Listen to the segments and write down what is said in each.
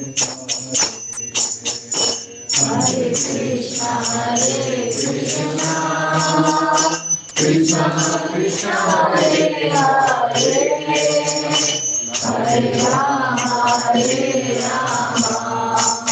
Hare Rama, Hare Rama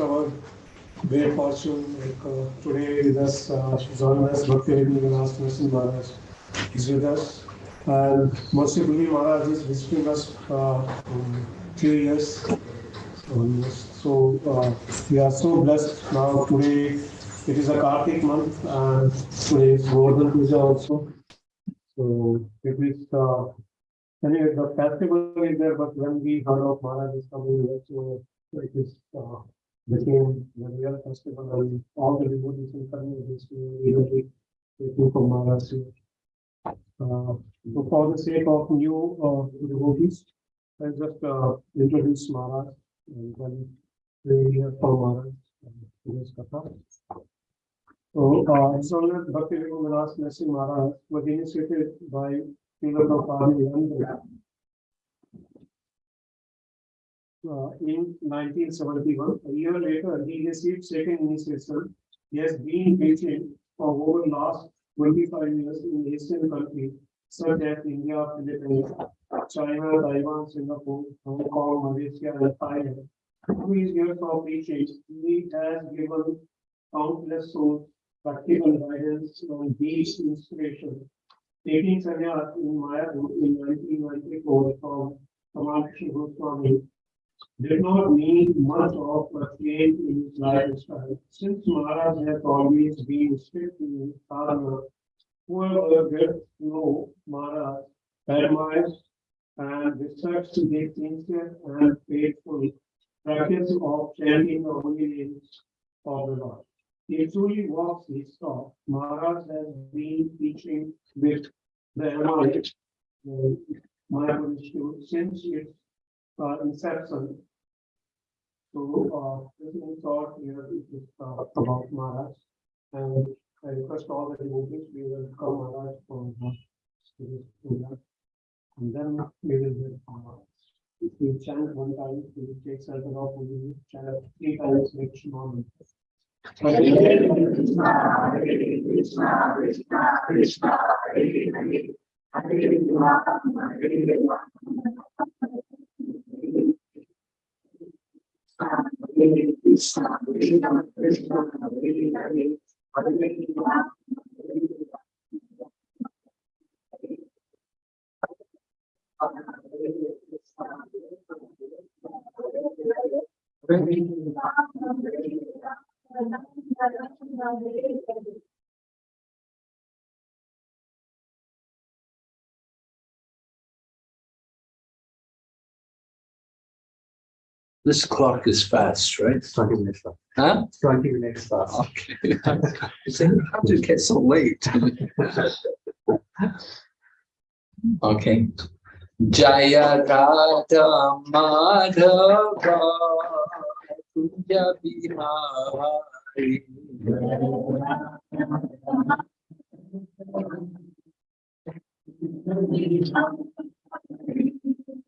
Our great fortune, like uh, today with us, uh, join us, Bhakti Vilas Narasimha Maharaj is with us. And mercifully, Maharaj is visiting us uh, years. almost. So, uh, we are so blessed now today. It is a Kartik month and today is Govardhan Puja also. So it is, uh, anyway, the festival is there, but when we heard of Maharaj is coming here, so it is, uh, became the real festival and all the in communities, really waiting for Maharaj here. Uh, so for the sake of new, uh, devotees, I just, uh, introduce Maharaj and then we hear from Maharaj. today's katha. So, uh, on that Bhakti Vilas Narasimha Maharaj was initiated by Srila Prabhupada Uh, in nineteen seventy-one, a year later, he received second initiation. He has been teaching for over the last twenty-five years in Asian countries such as India, Philippines, China, Taiwan, Singapore, Hong Kong, Malaysia, and Thailand. Through his years of teaching, he has given countless souls practical guidance on these inspiration. Taking sannyas in Mayapur in nineteen ninety-four from Kamaksha Goswami did not need much of a change in his lifestyle. Since Maharaj has always been strict in his sadhana, whoever gets to know Maharaj and respects the sincere and faithful practice of chanting the holy names of the Lord. He truly walks his talk. Maharaj has been teaching with the the Mayapur Institute, since its inception. So, uh, this is thought here is uh, about Maharaj. And I request all the devotees, we will come Maharaj from uh, this. And then we will from Maharaj. If we chant one time, we will take certain of, we will chant three times. Hare Krishna, Hare Krishna, Krishna Krishna, Hare Hare. Krishna Krishna, This clock is fast, right? Twenty minutes left. Huh? Twenty minutes left. Okay. You say, how did it get so late? Okay. Jaya Radha Madhava Kunja Bihari.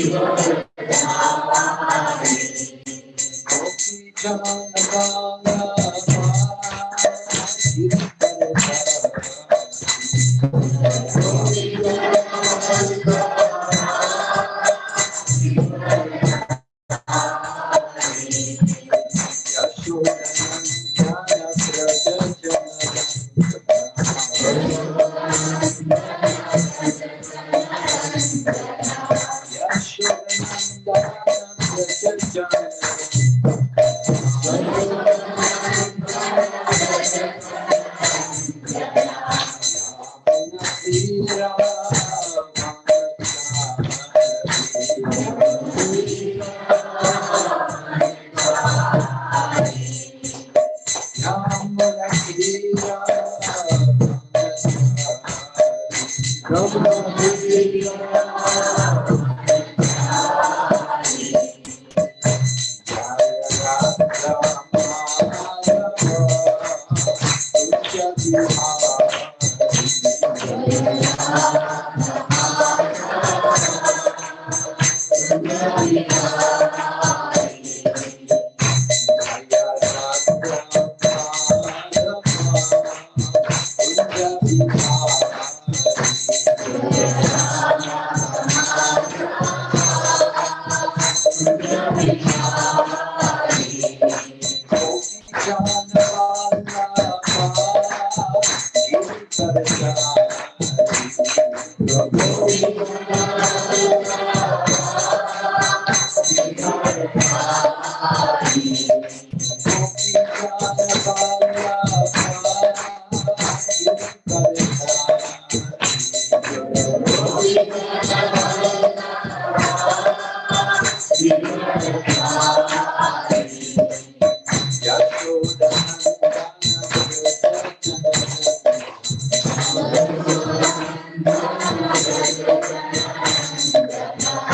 Radha Madhava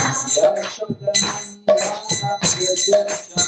Bihari Thank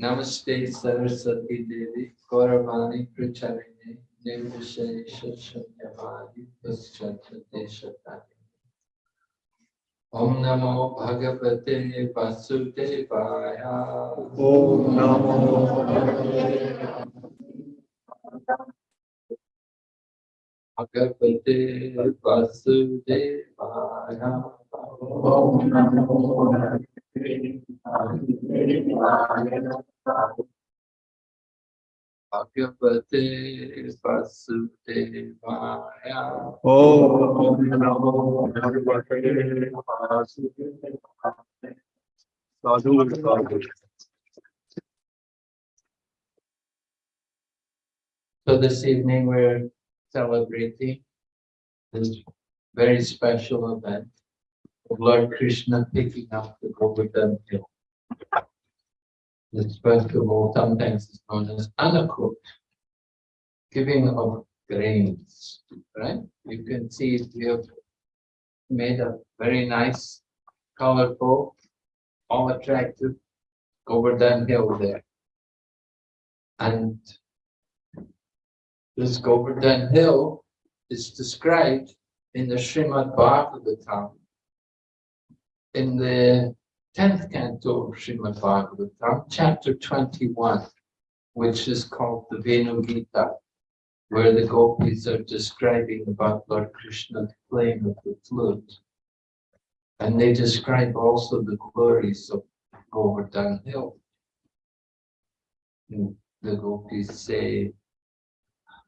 Namaste Saraswati Devi Gauravani Pracharini Nirvishesha Shunyavadi Paschatati Shatani. Om Namo Bhagavate Vasudevaya. Om Namo Bhagavate Vasudevaya. Om Namo Bhagavate Vasudevaya. Om Namo Sadhu Sadhu So this evening we're celebrating this very special event Lord Krishna picking up the Govardhan hill. This festival sometimes is known as Anakut, giving of grains, right? You can see we have made a very nice, colorful, all attractive Govardhan hill there. And this Govardhan hill is described in the Srimad Bhagavatam. In the tenth canto of Srimad Bhagavatam, chapter twenty-one, which is called the Venu Gita, where the gopis are describing about Lord Krishna playing with the flute. And they describe also the glories of Govardhan hill. The gopis say,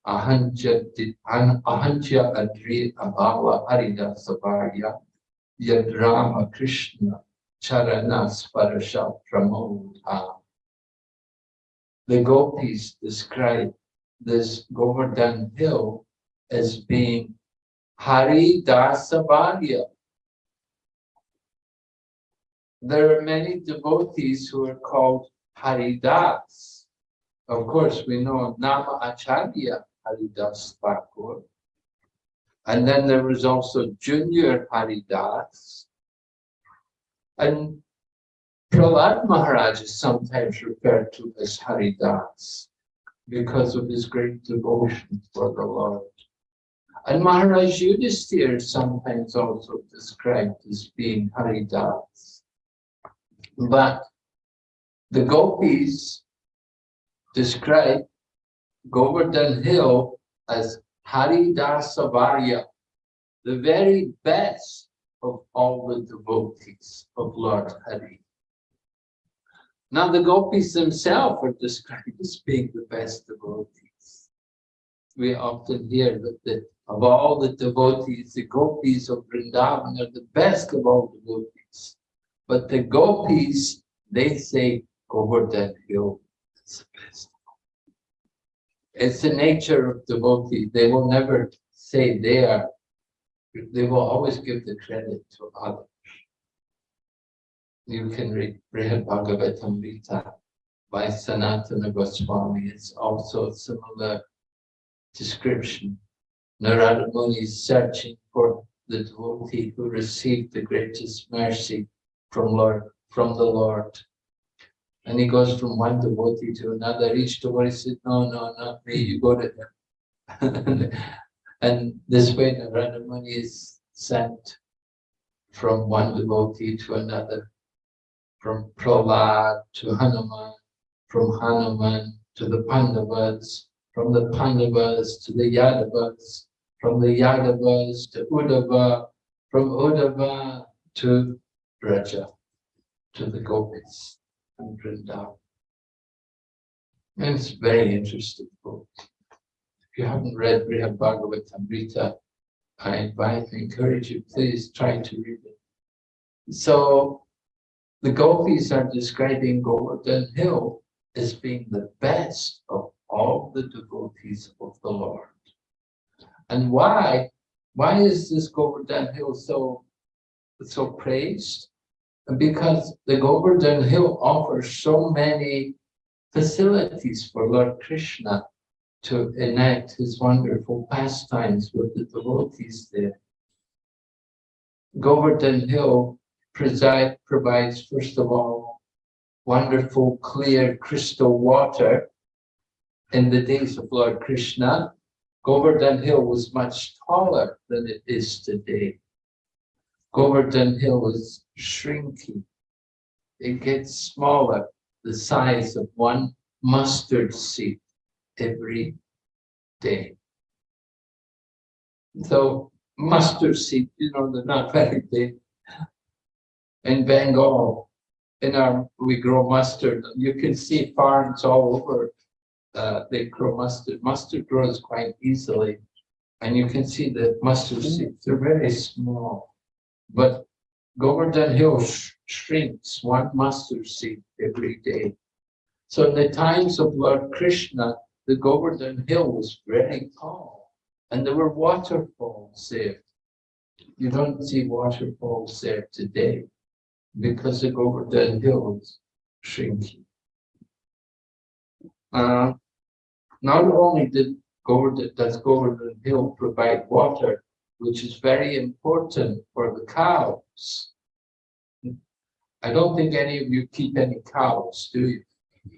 Ahanja ahanja adri abhava harida savarya yad Rama Krishna charana sparasha pramodha. The gopis describe this Govardhan hill as being Hari Dasavarya. There are many devotees who are called Haridas. Of course, we know Nama Acharya Haridas Thakur. And then there was also Junior Haridas. And Prahlad Maharaj is sometimes referred to as Haridas because of his great devotion for the Lord. And Maharaj Yudhisthira is sometimes also described as being Haridas. But the gopis describe Govardhan Hill as Haridasavarya, the very best of all the devotees of Lord Hari. Now the gopis themselves are described as being the best devotees. We often hear that the, of all the devotees, the gopis of Vrindavan are the best of all devotees. But the gopis, they say Govardhan Hill is the best. It's the nature of devotee. They will never say they are. They will always give the credit to others. You can read Brihad Bhagavatamrita by Sanatana Goswami. It's also a similar description. Narada Muni is searching for the devotee who received the greatest mercy from Lord, from the Lord. And he goes from one devotee to another. Each devotee said, no, no, not me, you go to him. and this way Narada Muni is sent from one devotee to another, from Prahlad to Hanuman, from Hanuman to the Pandavas, from the Pandavas to the Yadavas, from the Yadavas to Uddhava, from Uddhava to Braja, to the Gopis and Vrindavan. And uh, it's very interesting book. If you haven't read Brihad Bhagavatamrita, I invite, and encourage you, please try to read it. So the gopis are describing Govardhan Hill as being the best of all the devotees of the Lord. And why? Why is this Govardhan Hill so, so praised? Because the Govardhan Hill offers so many facilities for Lord Krishna to enact his wonderful pastimes with the devotees there. Govardhan Hill preside, provides, first of all, wonderful, clear, crystal water. In the days of Lord Krishna, Govardhan Hill was much taller than it is today. Govardhan Hill is shrinking. It gets smaller, the size of one mustard seed every day. So mustard seed, you know, they're not very big. In Bengal, in our, we grow mustard. You can see farms all over. Uh, they grow mustard. Mustard grows quite easily. And you can see the mustard seeds, they're very small. But Govardhan Hill sh shrinks one mustard seed every day. So in the times of Lord Krishna, the Govardhan Hill was very tall and there were waterfalls there. You don't see waterfalls there today because the Govardhan Hill is shrinking. Uh, not only did Govardhan, does Govardhan Hill provide water, which is very important for the cows. I don't think any of you keep any cows, do you?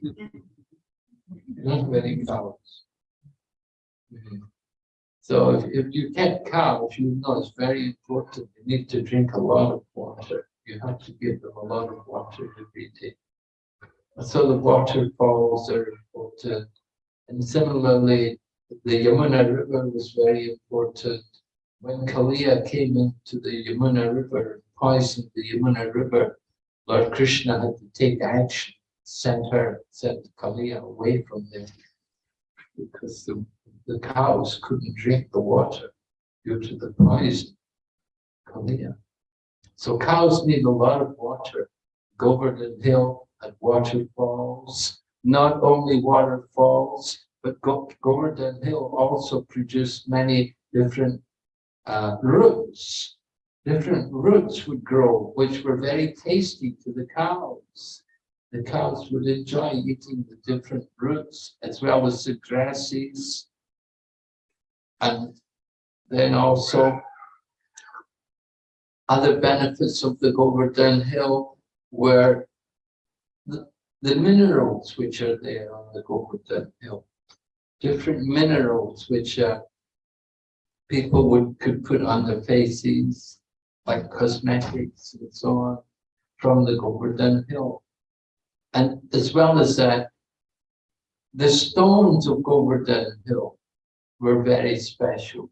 You don't have any cows. Mhm. So if, if you get cows, you know it's very important. You need to drink a lot of water. You have to give them a lot of water every day. So the waterfalls are important. And similarly, the Yamuna River was very important. When Kaliya came into the Yamuna River, poisoned the Yamuna River, Lord Krishna had to take action, send her, send Kaliya away from there. Because the, the cows couldn't drink the water due to the poison, Kaliya. So cows need a lot of water. Govardhan Hill had waterfalls, not only waterfalls, but Go- Govardhan Hill also produced many different uh, roots. Different roots would grow, which were very tasty to the cows. The cows would enjoy eating the different roots as well as the grasses. And then also other benefits of the Govardhan Hill were the, minerals which are there on the Govardhan Hill. Different minerals which uh, people would could put on their faces, like cosmetics and so on, from the Govardhan Hill. And as well as that, the stones of Govardhan Hill were very special.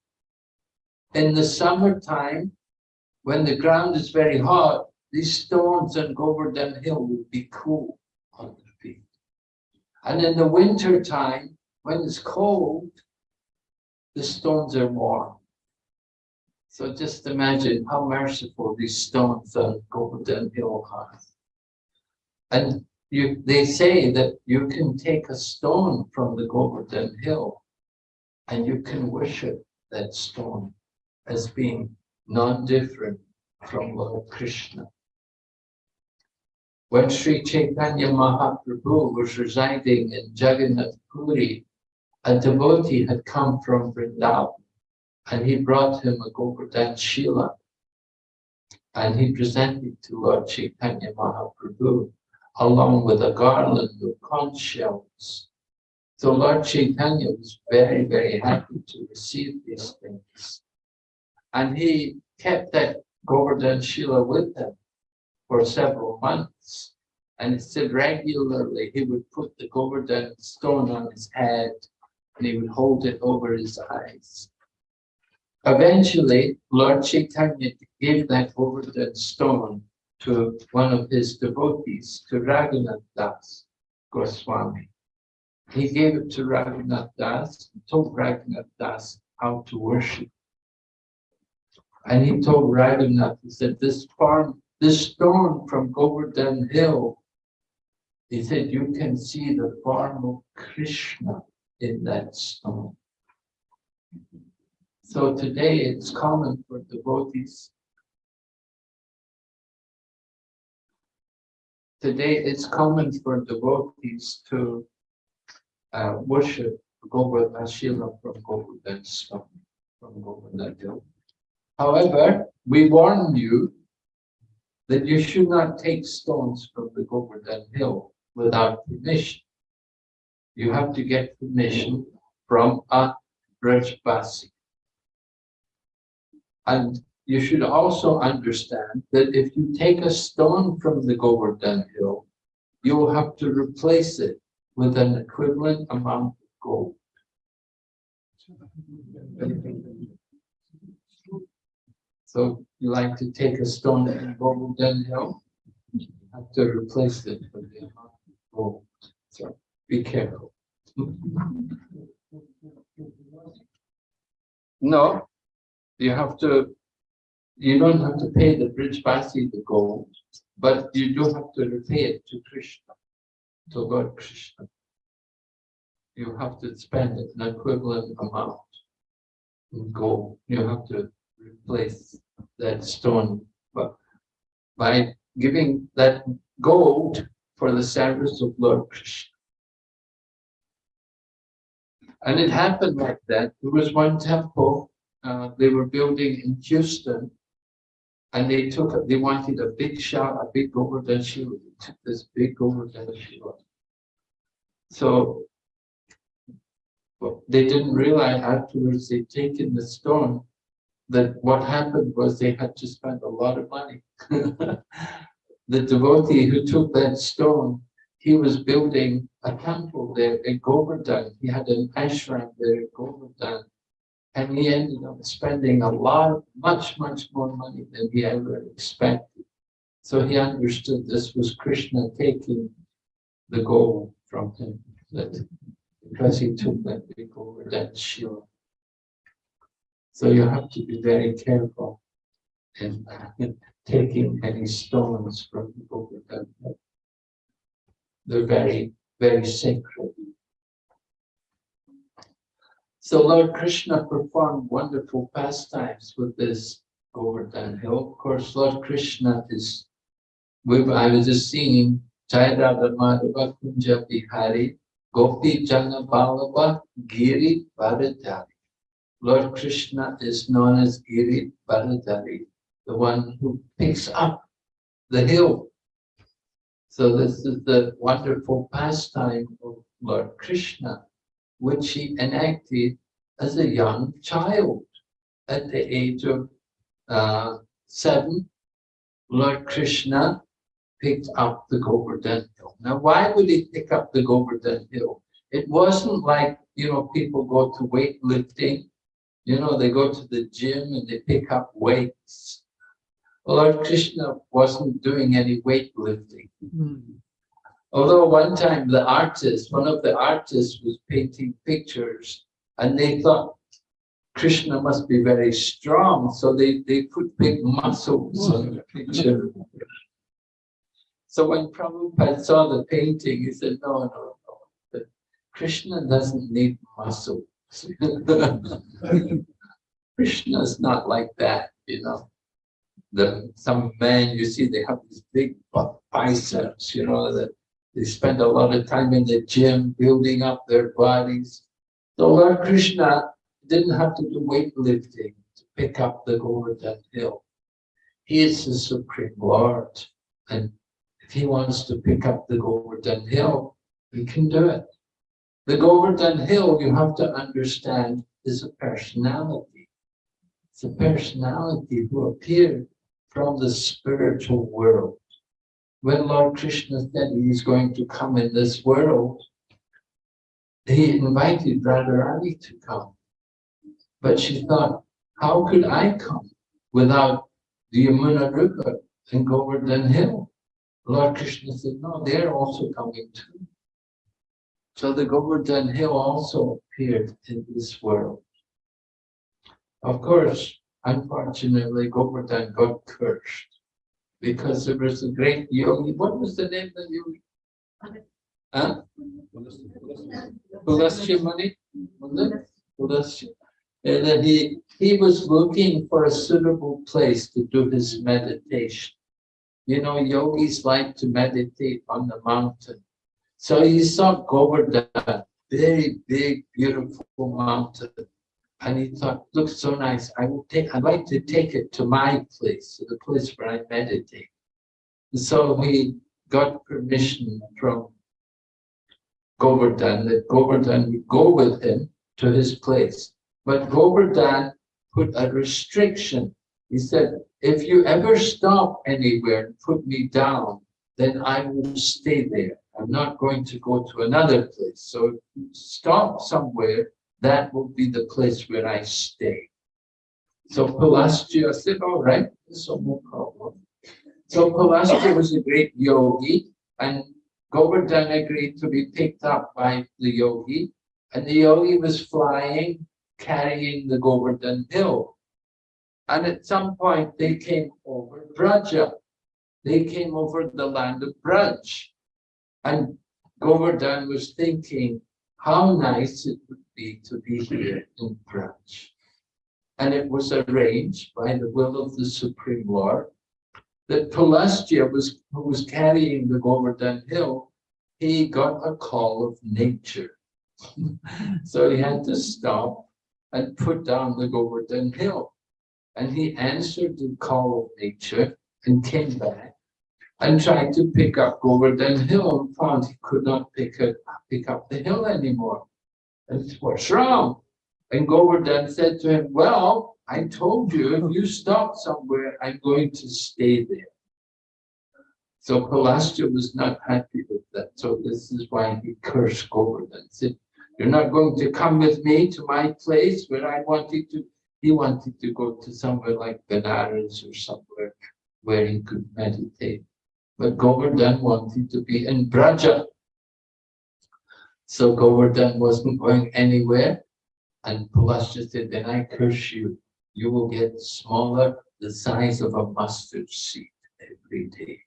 In the summertime, when the ground is very hot, these stones on Govardhan Hill will be cool on the feet. And in the winter time, when it's cold, the stones are warm. So just imagine how merciful these stones on Govardhan Hill are. And you, they say that you can take a stone from the Govardhan Hill and you can worship that stone as being non-different from Lord Krishna. When Sri Chaitanya Mahaprabhu was residing in Jagannath Puri, a devotee had come from Vrindavan and he brought him a Govardhan Shila and he presented to Lord Chaitanya Mahaprabhu along with a garland of conch shells. So Lord Chaitanya was very, very happy to receive these things. And he kept that Govardhan Shila with him for several months. And it said regularly he would put the Govardhan stone on his head and he would hold it over his eyes. Eventually, Lord Chaitanya gave that Govardhan stone to one of his devotees, to Raghunath Das Goswami. He gave it to Raghunath Das, and told Raghunath Das how to worship. And he told Raghunath, he said, this farm, this stone from Govardhan Hill, he said, you can see the form of Krishna in that stone. So today it's common for devotees. Today it's common for devotees to uh, worship Govardhan Shila from Govardhan stone, from Govardhan Hill. However, we warn you that you should not take stones from the Govardhan hill without permission. You have to get permission from a Brajbasi. And you should also understand that if you take a stone from the Govardhan hill, you will have to replace it with an equivalent amount of gold. So you like to take a stone from Govardhan hill, you have to replace it with the amount of gold. So be careful. No, you have to, you don't have to pay the Brajbasi the gold, but you do have to repay it to Krishna, to Lord Krishna. You have to spend an equivalent amount in gold. You have to replace that stone, but by giving that gold for the service of Lord Krishna. And it happened like that. There was one temple uh, they were building in Houston, and they took, they wanted a big shot, a big Govardhan Shila. They took this big Govardhan Shila. So they didn't realize afterwards they'd taken the stone that what happened was they had to spend a lot of money. the devotee who took that stone, he was building a temple there in Govardhan. He had an ashram there in Govardhan. And he ended up spending a lot, much, much more money than he ever expected. So he understood this was Krishna taking the gold from him, that because he took that big Govardhan Shila. So you have to be very careful in, uh, in taking any stones from the Govardhan. They're very, very sacred. So Lord Krishna performed wonderful pastimes with this Govardhan hill. Of course, Lord Krishna is, we, I was just seeing Jaya Radha Madhava Kunja Bihari, Gopi Jana Ballabha Giri Varadhari. Lord Krishna is known as Giri Varadhari, the one who picks up the hill. So this is the wonderful pastime of Lord Krishna which he enacted as a young child. At the age of uh, seven, Lord Krishna picked up the Govardhan Hill. Now, why would he pick up the Govardhan Hill? It wasn't like, you know, people go to weightlifting, you know, they go to the gym and they pick up weights. Lord Krishna wasn't doing any weightlifting. Mm. Although one time the artist, one of the artists was painting pictures and they thought Krishna must be very strong, so they, they put big muscles on the picture. So when Prabhupada saw the painting, he said, no, no, no, but Krishna doesn't need muscles. Krishna's not like that, you know. The, some men, you see, they have these big biceps, you know, that they spend a lot of time in the gym building up their bodies. So Lord Krishna didn't have to do weightlifting to pick up the Govardhan hill. He is the Supreme Lord. And if he wants to pick up the Govardhan hill, he can do it. The Govardhan hill, you have to understand, is a personality. It's a personality who appeared from the spiritual world when Lord Krishna said he is going to come in this world, he invited Radharani to come. But she thought, how could I come without the Yamuna River and Govardhan Hill? Lord Krishna said, no, they're also coming too. So the Govardhan Hill also appeared in this world. Of course, unfortunately, Govardhan got cursed because there was a great yogi. What was the name of the yogi? Huh? Pulastya Muni? And then he, he was looking for a suitable place to do his meditation. You know, yogis like to meditate on the mountain. So he saw Govardhan, very big, beautiful mountain. And he thought, looks so nice. I will take, I'd like to take it to my place, to the place where I meditate. And so he got permission from Govardhan that Govardhan would go with him to his place. But Govardhan put a restriction. He said, if you ever stop anywhere and put me down, then I will stay there. I'm not going to go to another place. So stop somewhere, that will be the place where I stay. So Pulastya said, all right, so no problem. So Pulastya was a great yogi and Govardhan agreed to be picked up by the yogi and the yogi was flying, carrying the Govardhan hill. And at some point they came over Braja. They came over the land of Braj. And Govardhan was thinking how nice it would be to be here in Braj. And it was arranged by the will of the Supreme Lord that Pulastya was, who was carrying the Govardhan hill, he got a call of nature. so he had to stop and put down the Govardhan hill. And he answered the call of nature and came back and tried to pick up Govardhan Hill and found he could not pick, it, pick up the hill anymore. And what's wrong? And Govardhan said to him, well, I told you if you stop somewhere, I'm going to stay there. So Pulastya was not happy with that. So this is why he cursed Govardhan. Said, you're not going to come with me to my place where I wanted to. He wanted to go to somewhere like Benares or somewhere where he could meditate. But Govardhan wanted to be in Braja. So Govardhan wasn't going anywhere. And Pulastya said, then I curse you. You will get smaller, the size of a mustard seed every day.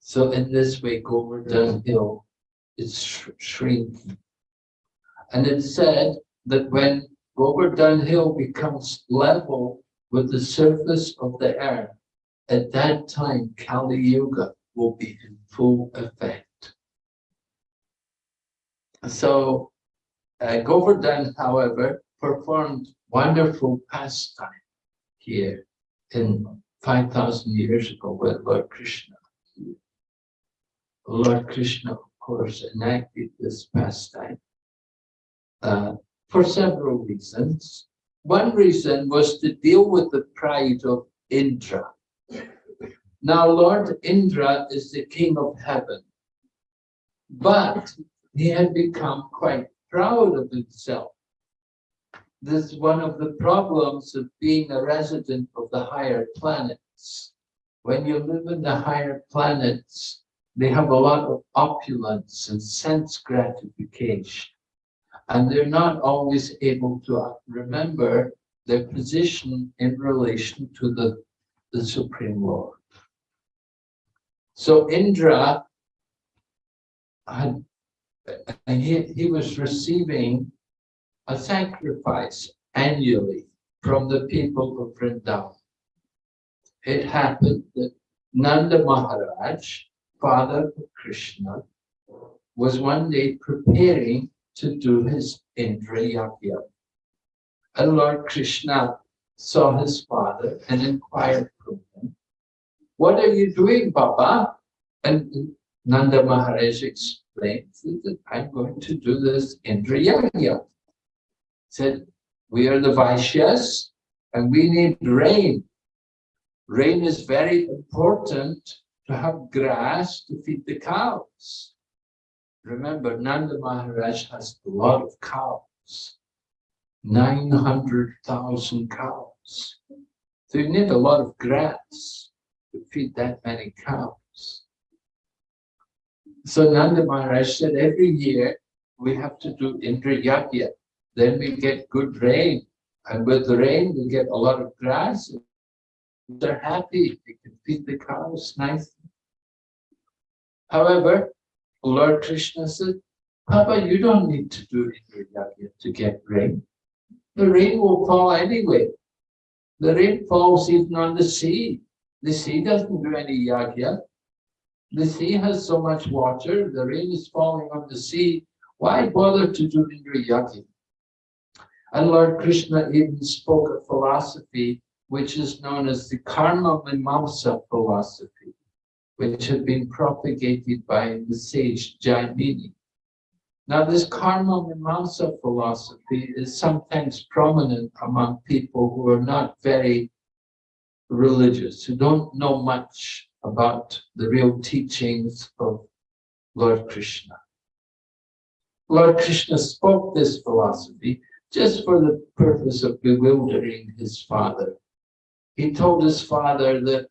So in this way, Govardhan mm-hmm. Hill is sh shrinking. And it said that when Govardhan Hill becomes level with the surface of the earth, at that time Kali Yuga will be in full effect. So uh, Govardhan, however, performed wonderful pastime here in 5,000 years ago with Lord Krishna. Lord Krishna, of course, enacted this pastime uh, for several reasons. One reason was to deal with the pride of Indra. Now, Lord Indra is the king of heaven, but he had become quite proud of himself. This is one of the problems of being a resident of the higher planets. When you live in the higher planets, they have a lot of opulence and sense gratification and they're not always able to remember their position in relation to the, the Supreme Lord. So Indra had, he, he was receiving a sacrifice annually from the people of Vrindavan. It happened that Nanda Maharaj, father of Krishna, was one day preparing to do his Indra Yagya. And Lord Krishna saw his father and inquired what are you doing, Baba? And Nanda Maharaj explained that I'm going to do this Indra Yagya. Said, we are the Vaishyas and we need rain. Rain is very important to have grass to feed the cows. Remember, Nanda Maharaj has a lot of cows, 900,000 cows. So you need a lot of grass to feed that many cows. So Nanda Maharaj said every year we have to do Indra. Then we get good rain. And with the rain, we get a lot of grass. They're happy. They can feed the cows nicely. However, Lord Krishna said, Papa, you don't need to do Indra to get rain. The rain will fall anyway. The rain falls even on the sea. The sea doesn't do any yagya. The sea has so much water, the rain is falling on the sea. Why bother to do Indra Yagya? And Lord Krishna even spoke a philosophy which is known as the Karma Mimamsa philosophy, which had been propagated by the sage Jaimini. Now, this Karma Mimamsa philosophy is sometimes prominent among people who are not very religious, who don't know much about the real teachings of Lord Krishna. Lord Krishna spoke this philosophy just for the purpose of bewildering his father. He told his father that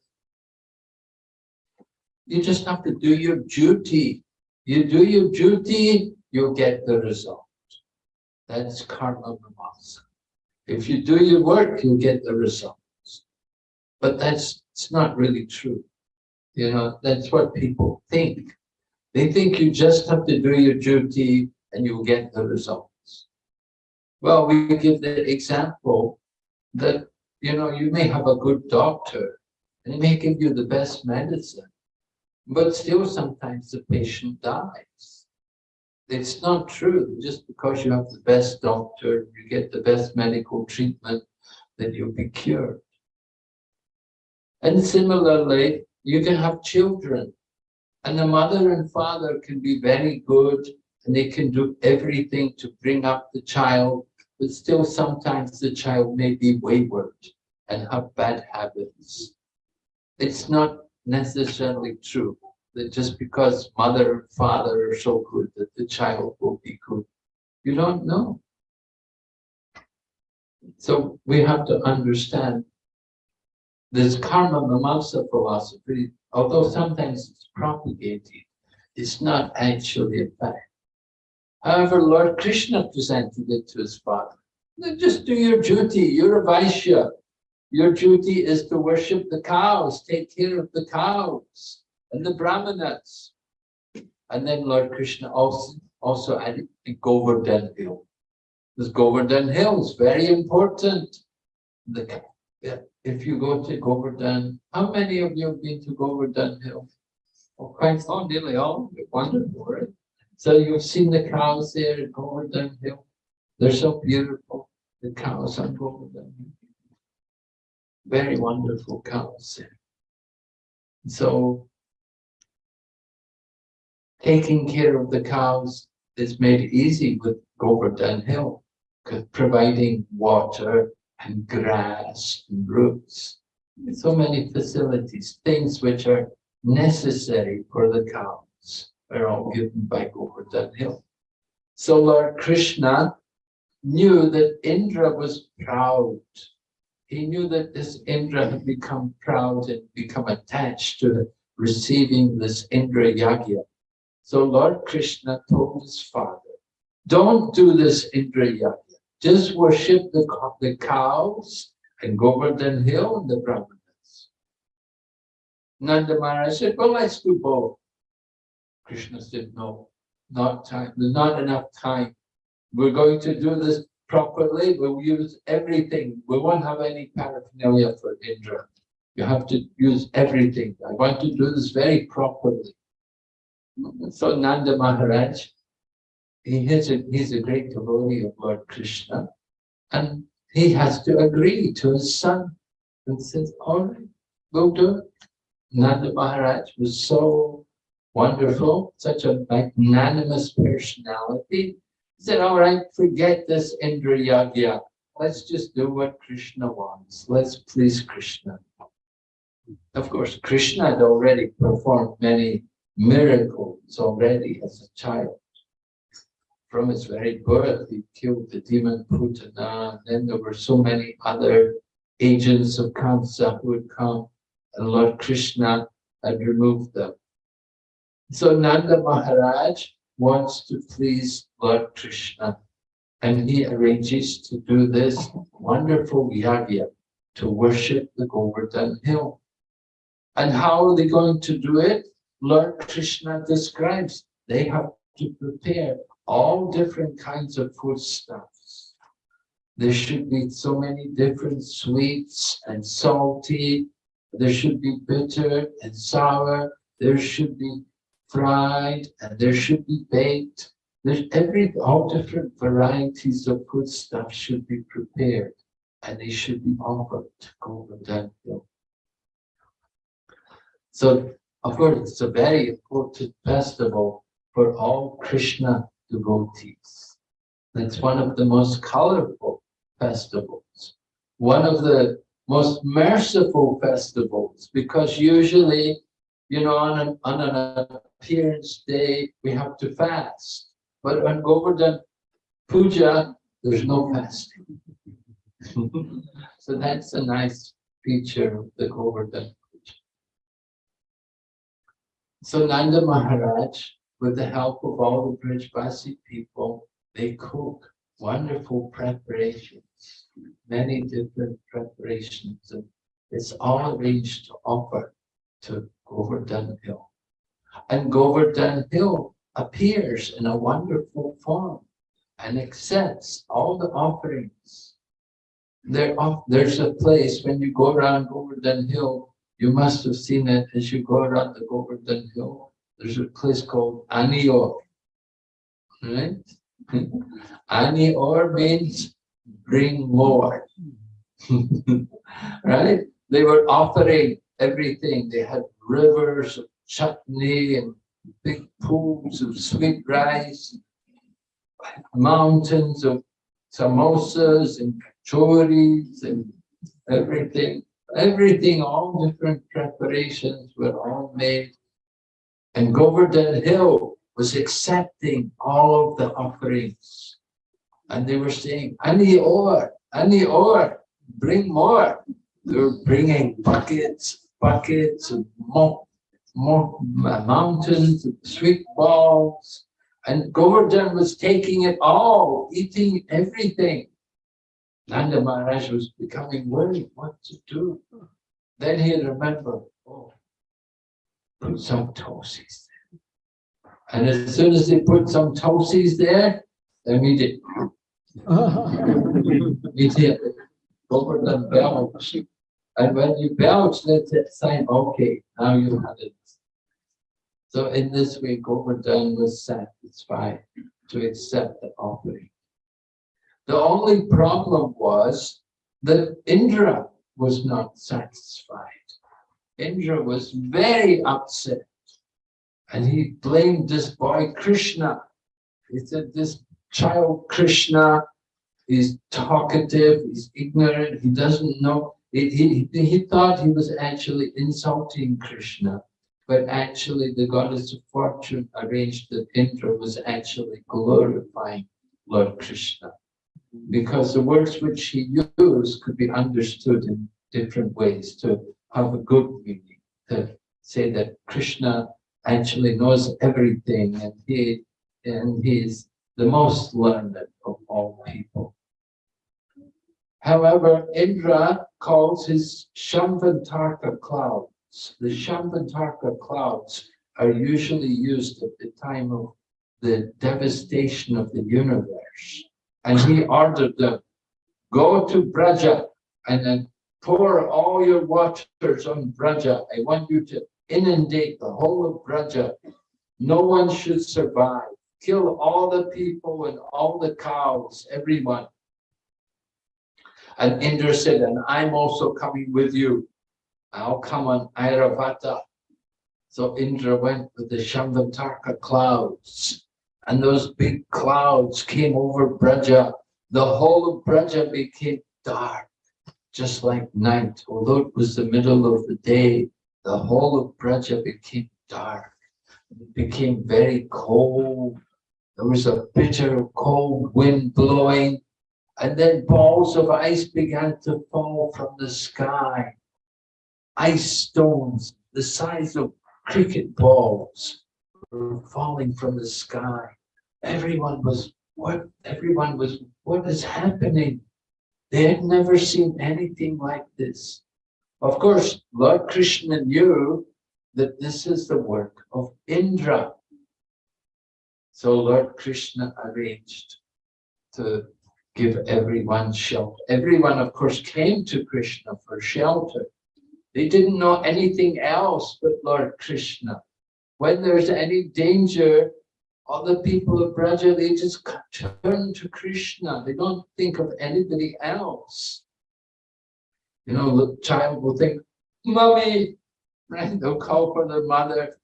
you just have to do your duty. You do your duty, you'll get the result. That's karma mimamsa. If you do your work, you'll get the results. But that's it's not really true. You know, that's what people think. They think you just have to do your duty and you'll get the results. Well, we give the example that, you know, you may have a good doctor and he may give you the best medicine, but still sometimes the patient dies. It's not true just because you have the best doctor, you get the best medical treatment, that you'll be cured. And similarly, you can have children and the mother and father can be very good and they can do everything to bring up the child, but still sometimes the child may be wayward and have bad habits. It's not necessarily true that just because mother and father are so good that the child will be good. You don't know. So we have to understand this karma mimamsa philosophy, although sometimes it's propagated, it's not actually a fact. However, Lord Krishna presented it to his father. Just do your duty, you're a Vaishya. Your duty is to worship the cows, take care of the cows and the brahmanas. And then Lord Krishna also, also added the Govardhan Hill. This Govardhan Hill is very important. The, if you go to Govardhan, how many of you have been to Govardhan Hill? Oh, quite oh, nearly all. Wonderful, right? So you've seen the cows there at Govardhan Hill. They're so beautiful, the cows on Govardhan Hill. Very wonderful cows there. So taking care of the cows is made easy with Govardhan Hill, providing water and grass and roots. So many facilities, things which are necessary for the cows are all given by Govardhan Hill. So Lord Krishna knew that Indra was proud. He knew that this Indra had become proud and become attached to receiving this Indra Yagya. So Lord Krishna told his father, don't do this Indra Yagya. Just worship the, the cows and Govardhan Hill and the Brahmanas. Nanda Maharaj said, well, let's do both. Krishna said, no, not time, not enough time. We're going to do this properly. We'll use everything. We won't have any paraphernalia for Indra. You have to use everything. I want to do this very properly. So Nanda Maharaj, he is a, he's a great devotee of Lord Krishna, and he has to agree to his son and says, all right, we'll do it. Nanda Maharaj was so wonderful, such a magnanimous personality. He said, all right, forget this Indra Yagya. Let's just do what Krishna wants. Let's please Krishna. Of course, Krishna had already performed many miracles already as a child. From his very birth, he killed the demon Putana, and then there were so many other agents of Kamsa who would come and Lord Krishna had removed them. So Nanda Maharaj wants to please Lord Krishna and he arranges to do this wonderful yagya to worship the Govardhan hill. And how are they going to do it? Lord Krishna describes they have to prepare all different kinds of foodstuffs. There should be so many different sweets and salty there should be bitter and sour. There should be fried and there should be baked. there's every, all different varieties of good stuff should be prepared and they should be offered to Govardhan Hill. So, of course, it's a very important festival for all Krishna devotees. That's one of the most colorful festivals, one of the most merciful festivals, because usually, you know, on an, on an appearance day, we have to fast. But on Govardhan Puja, there's no fasting. so that's a nice feature of the Govardhan Puja. So Nanda Maharaj, with the help of all the Brajbasi people, they cook wonderful preparations, many different preparations, and it's all arranged to offer to Govardhan Hill. And Govardhan Hill appears in a wonderful form and accepts all the offerings. There, there's a place when you go around Govardhan Hill, you must have seen it as you go around the Govardhan Hill. There's a place called Anyor. Right? Anyor means bring more. right? They were offering everything. They had rivers of chutney and big pools of sweet rice, mountains of samosas and kachoris and everything. Everything, all different preparations were all made. And Govardhan Hill was accepting all of the offerings. And they were saying, any ore, any ore, bring more. They were bringing buckets, buckets of mo mo uh, mountains, of sweet balls. And Govardhan was taking it all, eating everything. Nanda Maharaj was becoming worried what to do. Then he remembered, oh, put some tosis there. And as soon as they put some tosis there, immediately, immediately, Govardhan belched. And when you belch, that's a sign, okay, now you have it. So in this way, Govardhan was satisfied to accept the offering. The only problem was that Indra was not satisfied. Indra was very upset and he blamed this boy Krishna. He said, this child Krishna is talkative, he's ignorant, he doesn't know. He, he, he thought he was actually insulting Krishna, but actually the goddess of fortune arranged that Indra was actually glorifying Lord Krishna because the words which he used could be understood in different ways to have a good meaning, to say that Krishna actually knows everything and he and he is the most learned of all people. However, Indra calls his Samvartaka clouds. The Samvartaka clouds are usually used at the time of the devastation of the universe. And he ordered them, go to Braja and then pour all your waters on Braja. I want you to inundate the whole of Braja. No one should survive. Kill all the people and all the cows, everyone. And Indra said, and I'm also coming with you. I'll come on Airavata. So Indra went with the Samvartaka clouds. And those big clouds came over Braja. The whole of Braja became dark, just like night. Although it was the middle of the day, the whole of Braja became dark. It became very cold. There was a bitter cold wind blowing. And then balls of ice began to fall from the sky. Ice stones the size of cricket balls were falling from the sky. Everyone was, what, everyone was, what is happening? They had never seen anything like this. Of course, Lord Krishna knew that this is the work of Indra. So Lord Krishna arranged to give everyone shelter. Everyone, of course, came to Krishna for shelter. They didn't know anything else but Lord Krishna. When there's any danger, all the people of they just turn to Krishna. They don't think of anybody else. You know, the child will think, mommy, right? They'll call for their mother.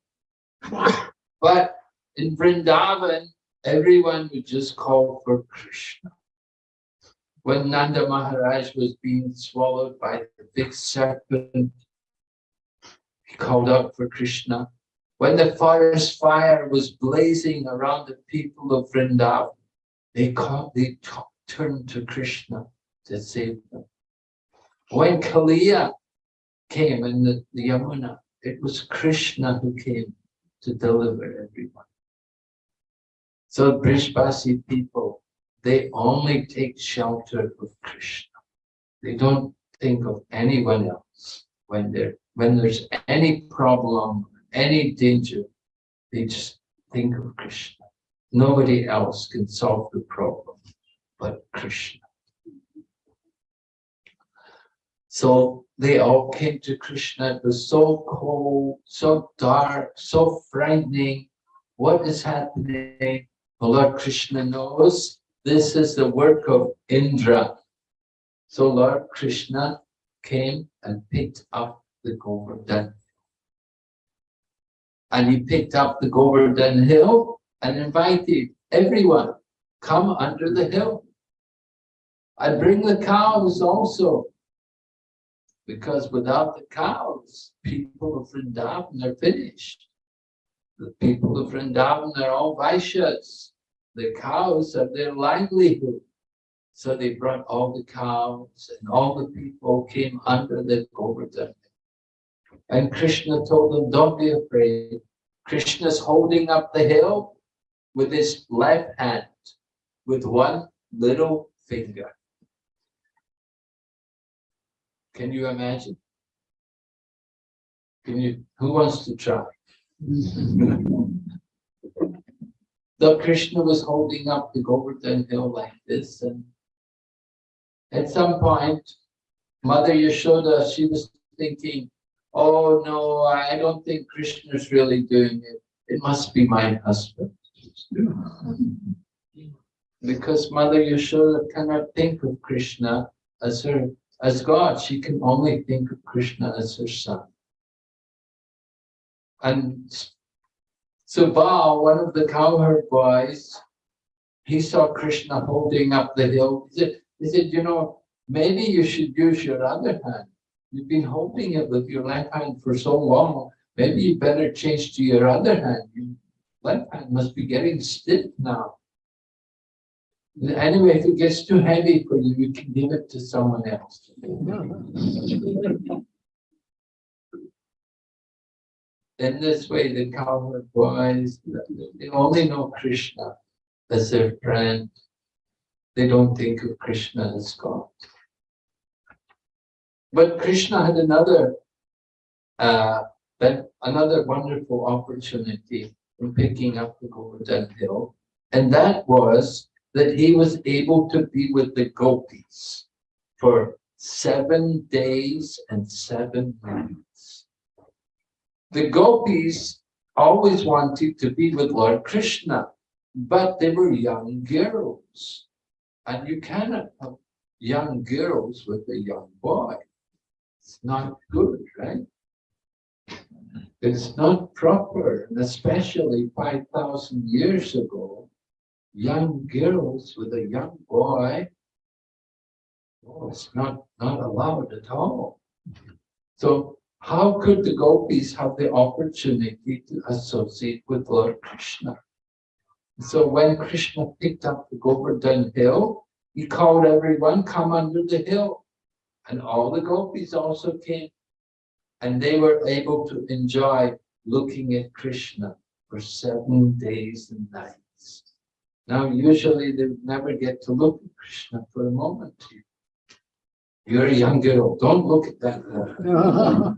But in Vrindavan, everyone would just call for Krishna. When Nanda Maharaj was being swallowed by the big serpent, he called out for Krishna. When the forest fire was blazing around the people of Vrindavan, they called, they turned to Krishna to save them. When Kaliya came in the, the Yamuna, it was Krishna who came to deliver everyone. So Brajbasi people, they only take shelter of Krishna. They don't think of anyone else when there when there's any problem, any danger, they just think of Krishna. Nobody else can solve the problem but Krishna. So they all came to Krishna. It was so cold, so dark, so frightening. What is happening? The Lord Krishna knows this is the work of Indra. So Lord Krishna came and picked up the Govardhan. And he picked up the Govardhan hill and invited everyone, come under the hill. I bring the cows also. Because without the cows, people of Vrindavan are finished. The people of Vrindavan are all Vaishyas. The cows are their livelihood. So they brought all the cows and all the people came under the Govardhan. And Krishna told them, don't be afraid. Krishna's holding up the hill with his left hand, with one little finger. Can you imagine? Can you, who wants to try? The Krishna was holding up the Govardhan hill like this and at some point, Mother Yashoda, she was thinking, oh no, I don't think Krishna is really doing it. It must be my husband. Because Mother Yashoda cannot think of Krishna as her, as God. She can only think of Krishna as her son. And Subal, one of the cowherd boys, he saw Krishna holding up the hill. He said, he said, you know, maybe you should use your other hand. You've been holding it with your left hand for so long. Maybe you better change to your other hand. Your left hand must be getting stiff now. Anyway, if it gets too heavy for you, you can give it to someone else. In this way, the cowherd boys, they only know Krishna as their friend. They don't think of Krishna as God. But Krishna had another, uh, another wonderful opportunity in picking up the Govardhan hill, and that was that he was able to be with the gopis for seven days and seven nights. The gopis always wanted to be with Lord Krishna, but they were young girls. And you cannot have young girls with a young boy. It's not good, right? It's not proper, and especially 5,000 years ago, young girls with a young boy, oh, it's not, not allowed at all. So how could the gopis have the opportunity to associate with Lord Krishna? So when Krishna picked up the Govardhan hill, he called everyone, come under the hill. And all the gopis also came. And they were able to enjoy looking at Krishna for seven days and nights. Now, usually they never get to look at Krishna for a moment. You're a young girl, don't look at that.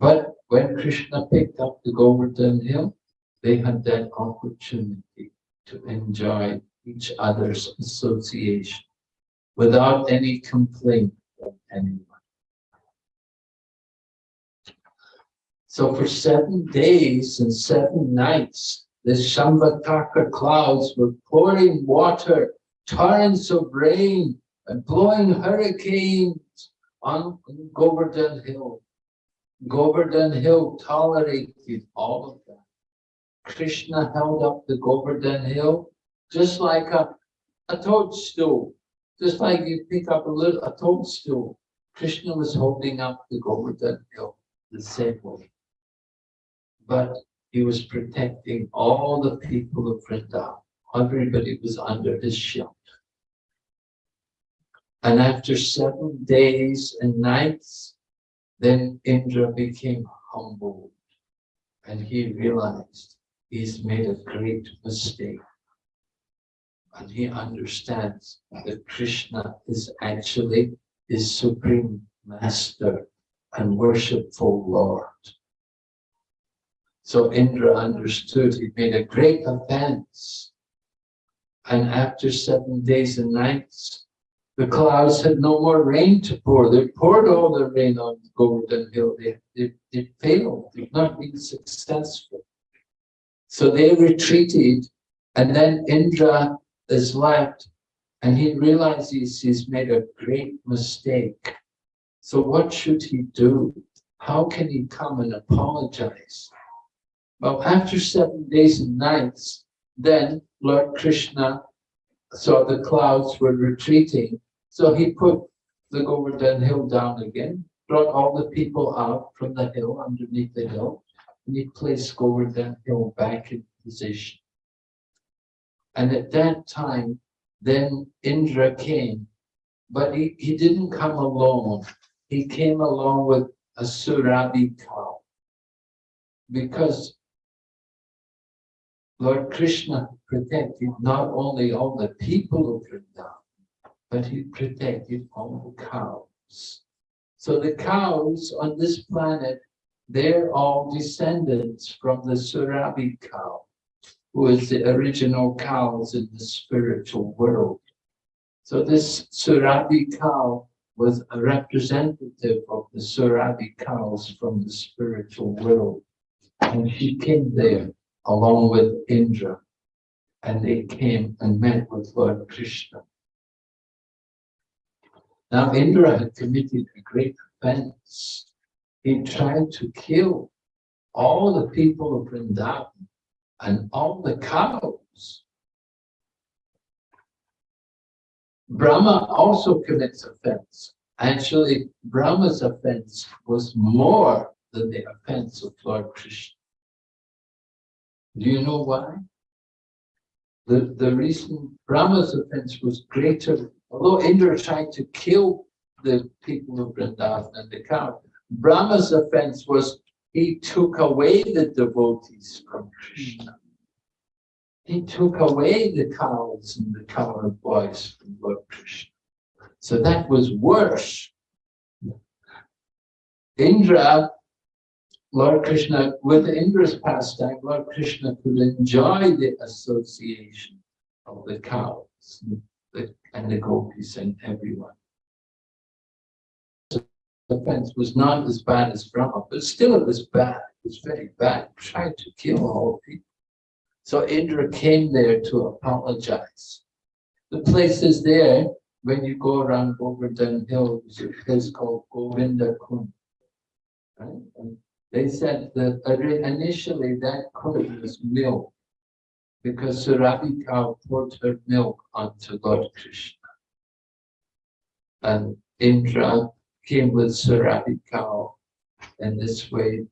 But when Krishna picked up the Govardhan hill, they had that opportunity to enjoy each other's association without any complaint from anyone. So for seven days and seven nights, the Samvartaka clouds were pouring water, torrents of rain, and blowing hurricanes on Govardhan Hill. Govardhan Hill tolerated all of that. Krishna held up the Govardhan Hill just like a, a toadstool, just like you pick up a little a toadstool. Krishna was holding up the Govardhan Hill the same way. But he was protecting all the people of Vrindavan. Everybody was under his shelter. And after seven days and nights, then Indra became humbled and he realized he's made a great mistake. And he understands that Krishna is actually his supreme master and worshipful Lord. So Indra understood he made a great offense. And after seven days and nights, the clouds had no more rain to pour. They poured all the rain on the Golden Hill. They, they, they failed. They've not been successful. So they retreated, and then Indra is left, and he realizes he's made a great mistake. So what should he do? How can he come and apologize? Well, after seven days and nights, then Lord Krishna saw the clouds were retreating. So he put the Govardhan hill down again, brought all the people out from the hill, underneath the hill, and he placed Govardhan hill back in position. And at that time, then Indra came, but he, he didn't come alone. He came along with a Surabi cow. Because Lord Krishna protected not only all the people of Vrindavan, but he protected all the cows. So the cows on this planet, they're all descendants from the Surabi cow, who is the original cows in the spiritual world. So this Surabi cow was a representative of the Surabi cows from the spiritual world. And she came there along with Indra, and they came and met with Lord Krishna. Now Indra had committed a great offense. He tried to kill all the people of Vrindavan and all the cows. Brahma also commits offense. Actually, Brahma's offense was more than the offense of Lord Krishna. Do you know why? The, the reason Brahma's offense was greater, although Indra tried to kill the people of Vrindavan and the cow, Brahma's offense was he took away the devotees from Krishna. He took away the cows and the cowherd boys from Lord Krishna. So that was worse. Indra Lord Krishna, with Indra's pastime, Lord Krishna could enjoy the association of the cows the, and the gopis and everyone. Offense was not as bad as Brahma, but still it was bad. It was very bad. Tried to kill all people. So Indra came there to apologize. The place is there when you go around Govardhan Hill, there's a place called Govinda Kund. Right? They said that initially that code was milk because Surabi cow poured her milk onto Lord Krishna. And Indra came with Surabi cow. And this way,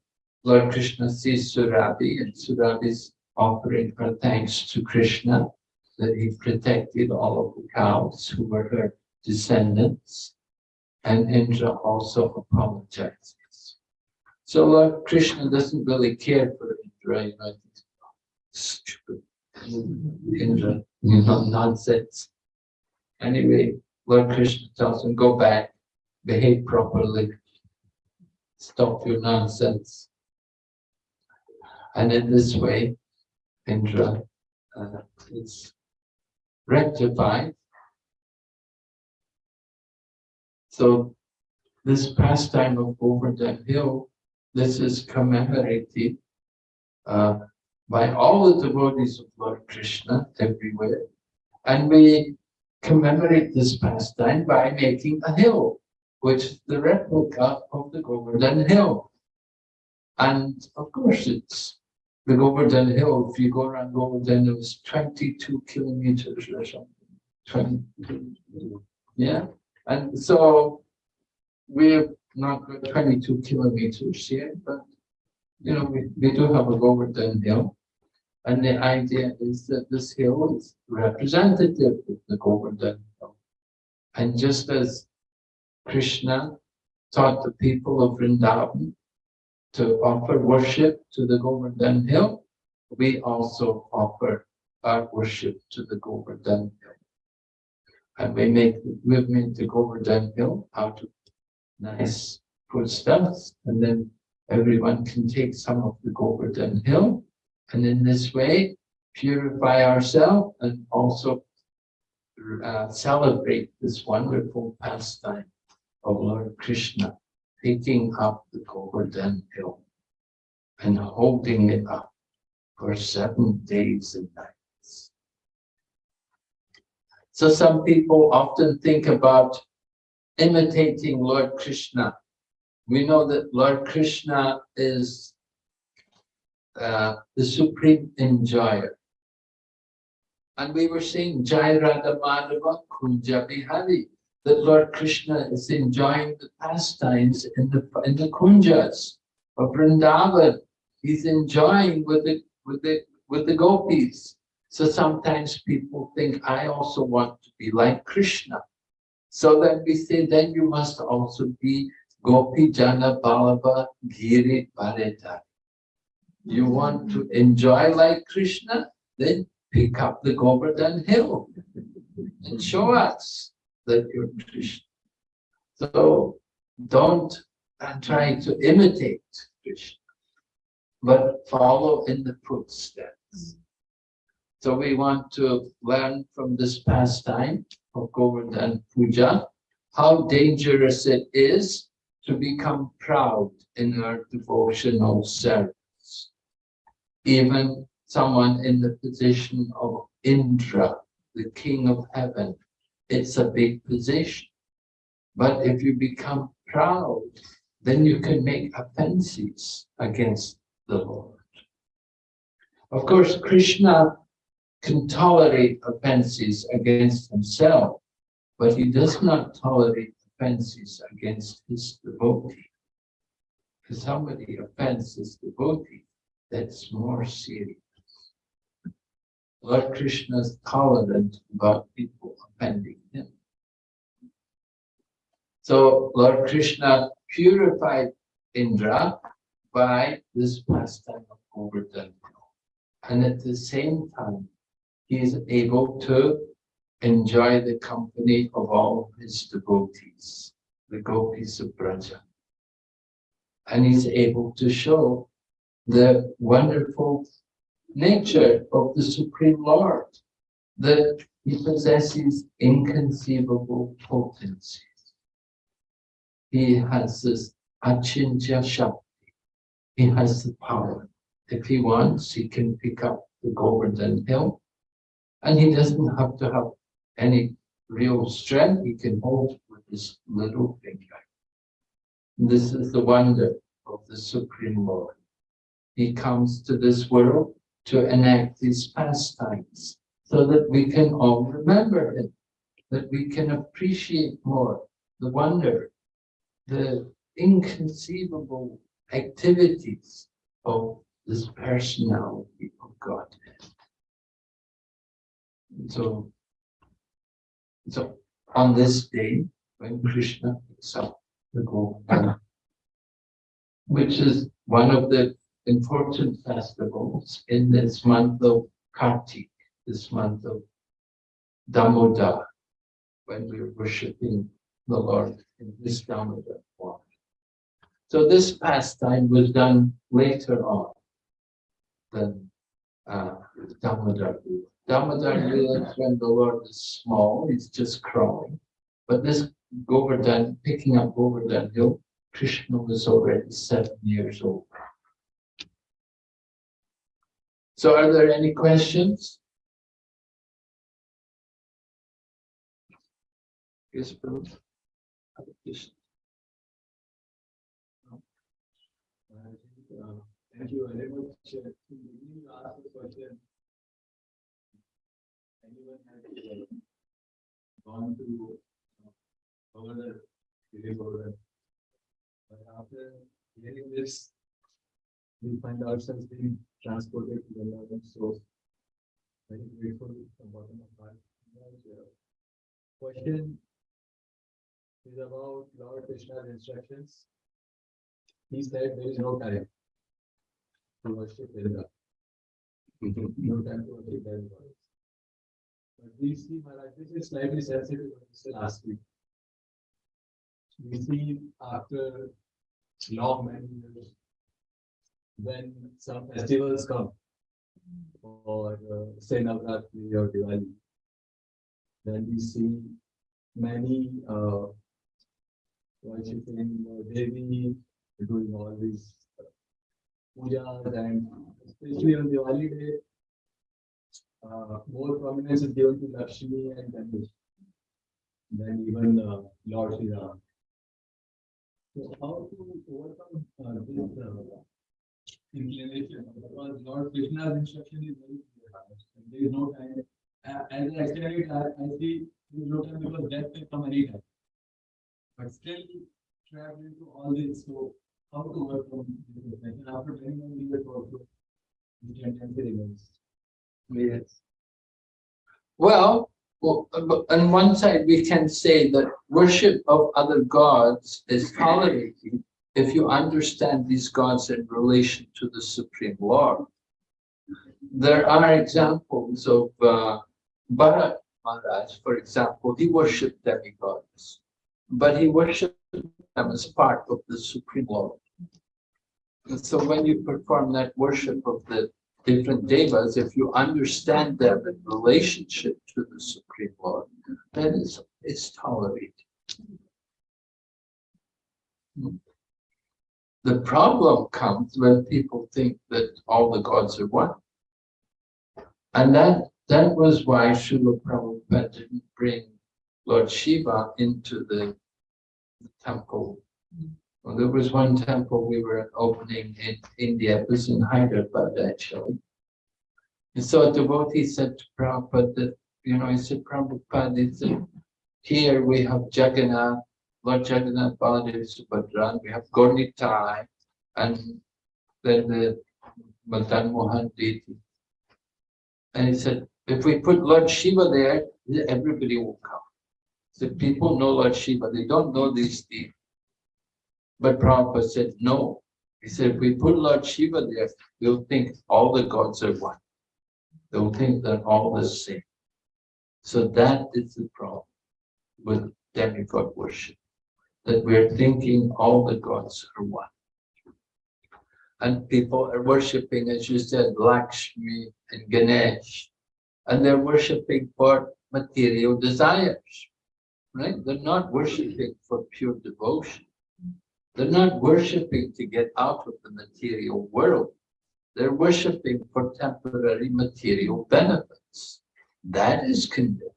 Lord Krishna sees Surabi and Surabi's offering her thanks to Krishna that he protected all of the cows who were her descendants. And Indra also apologized. So Lord Krishna doesn't really care for Indra, you know, stupid Indra, you know, nonsense. Anyway, Lord Krishna tells him, go back, behave properly, stop your nonsense. And in this way, Indra uh, is rectified. So this pastime of Govardhan Hill this is commemorated uh, by all the devotees of Lord Krishna everywhere. And we commemorate this pastime by making a hill, which the replica of the Govardhan Hill. And of course, it's the Govardhan Hill. If you go around Govardhan, it was 22 kilometers or something. 20, yeah. And so we've not got 22 kilometers here, but you know, we, we do have a Govardhan Hill. And the idea is that this hill is representative of the Govardhan Hill. And just as Krishna taught the people of Vrindavan to offer worship to the Govardhan Hill, we also offer our worship to the Govardhan Hill. And we make, we've made the Govardhan Hill out of nice foodstuffs, and then everyone can take some of the Govardhan Hill, and in this way purify ourselves and also uh, celebrate this wonderful pastime of Lord Krishna, taking up the Govardhan Hill and holding it up for seven days and nights. So some people often think about imitating Lord Krishna. We know that Lord Krishna is uh, the supreme enjoyer. And we were saying Jai Radha Madhava Kunja Bihari, that Lord Krishna is enjoying the pastimes in the in the kunjas of Vrindavan. He's enjoying with the with the with the gopis. So sometimes people think I also want to be like Krishna. So then we say, then you must also be Gopi Jana Vallabha Giri Varadhari. You want to enjoy like Krishna? Then pick up the Govardhan Hill and show us that you're Krishna. So don't try to imitate Krishna, but follow in the footsteps. So we want to learn from this pastime of Govardhan Puja, how dangerous it is to become proud in our devotional service. Even someone in the position of Indra, the king of heaven, it's a big position. But if you become proud, then you can make offenses against the Lord. Of course, Krishna can tolerate offenses against himself, but he does not tolerate offenses against his devotee. If somebody offends his devotee, that's more serious. Lord Krishna is tolerant about people offending him. So Lord Krishna purified Indra by this pastime of Govardhan. And at the same time, he is able to enjoy the company of all his devotees, the gopis of Braja. And he's able to show the wonderful nature of the Supreme Lord, that he possesses inconceivable potencies. He has this achintya shakti. He has the power. If he wants, he can pick up the Govardhan hill and he doesn't have to have any real strength. He can hold with his little finger. This is the wonder of the Supreme Lord. He comes to this world to enact these pastimes so that we can all remember him, that we can appreciate more the wonder, the inconceivable activities of this personality of God. So, so on this day, when Krishna picks up the Govardhan, which is one of the important festivals in this month of Kartik, this month of Damodar, when we're worshipping the Lord in this Damodar form. So this pastime was done later on than uh, Damodar Lila. Damodar Lila is when the Lord is small, he's just crawling. But this Govardhan, picking up Govardhan Hill, Krishna was already seven years old. So are there any questions? Yes, Bill? Other questions? Uh, Thank you very much. uh, you ask the question. Anyone has uh, gone to uh, over the village But after hearing this, we find ourselves being transported to the Lord, so very grateful from bottom of. Uh, Question is about Lord Krishna's instructions. He said there is no time to worship Indra. No time to worship Indra. But we see, Maharaj, this is slightly sensitive, what we said last week. We see after long many years, when some festivals come, or uh, say Navratri or Diwali, then we see many uh, uh, Devi, doing all these pujas and especially on the Diwali day, uh, more prominence is given to Lakshmi and Ganesh than even uh, Lord Sri Ram. So how to overcome uh, this uh, inclination? Because Lord Krishna's instruction is very clear. There is no time. As I explained it, I, I see there is no time because death may come anytime. But still traveling to all this, so how to overcome this inclination after many, many years also? The tendency remains. Yes. Well, well, on one side, we can say that worship of other gods is tolerated if you understand these gods in relation to the Supreme Lord. There are examples of uh, Bharat Maharaj, for example, he worshipped demigods, but he worshipped them as part of the Supreme Lord. And so when you perform that worship of the different devas, if you understand them in relationship to the Supreme Lord, then it's, tolerated. The problem comes when people think that all the gods are one. And that, that was why Srila Prabhupada didn't bring Lord Shiva into the, temple. Well, there was one temple we were opening in India, it was in Hyderabad actually. And so a devotee said to Prabhupada that, you know, he said, Prabhupada, he said, here we have Jagannath, Lord Jagannath, Baladev, Subhadra, we have Gaur Nitai, and then the Madan Mohan deity. And he said, if we put Lord Shiva there, everybody will come. So people know Lord Shiva, they don't know these deities. But Prabhupada said, no. He said, if we put Lord Shiva there, they'll think all the gods are one. They'll think they're all the same. So that is the problem with demigod worship, that we're thinking all the gods are one. And people are worshipping, as you said, Lakshmi and Ganesh, and they're worshipping for material desires, right? They're not worshipping for pure devotion. They're not worshipping to get out of the material world. They're worshipping for temporary material benefits. That is condemned.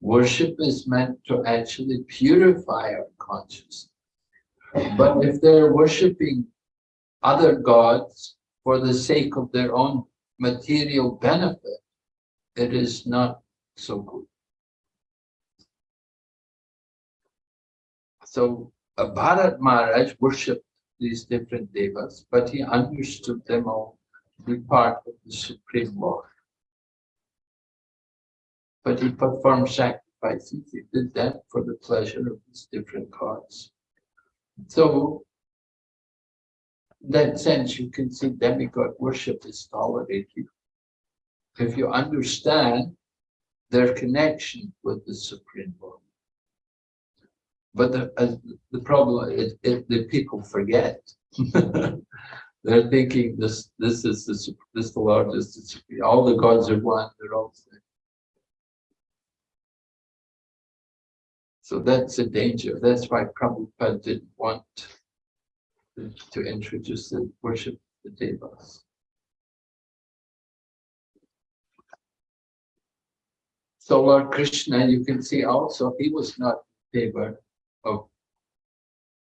Worship is meant to actually purify our consciousness. But if they're worshipping other gods for the sake of their own material benefit, it is not so good. So uh, Bharat Maharaj worshipped these different devas, but he understood them all to be part of the Supreme Lord. But he performed sacrifices, he did that for the pleasure of these different gods. So, in that sense, you can see demigod worship is tolerated. If you understand their connection with the Supreme Lord. But the, uh, the problem is it, the people forget. They're thinking this this is the this the largest. All the gods are one. They're all the same. So that's a danger. That's why Prabhupada didn't want to, introduce the worship the devas. So Lord Krishna, you can see also he was not deva of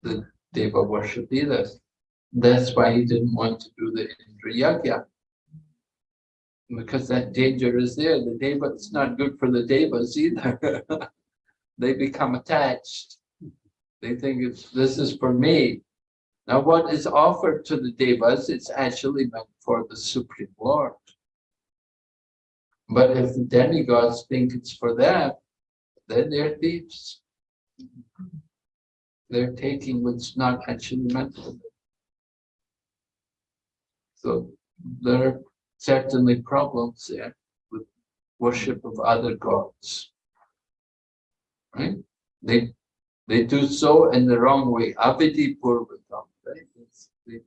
the Deva worship either. That's why he didn't want to do the Indra Yagya. Because that danger is there. The Deva, it's not good for the Devas either. They become attached. They think it's, this is for me. Now what is offered to the Devas, it's actually meant for the Supreme Lord. But if the demigods think it's for them, then they're thieves. They're taking what's not actually meant for them. So there are certainly problems there with worship of other gods. Right? They they do so in the wrong way. Avidhi purvakam. The-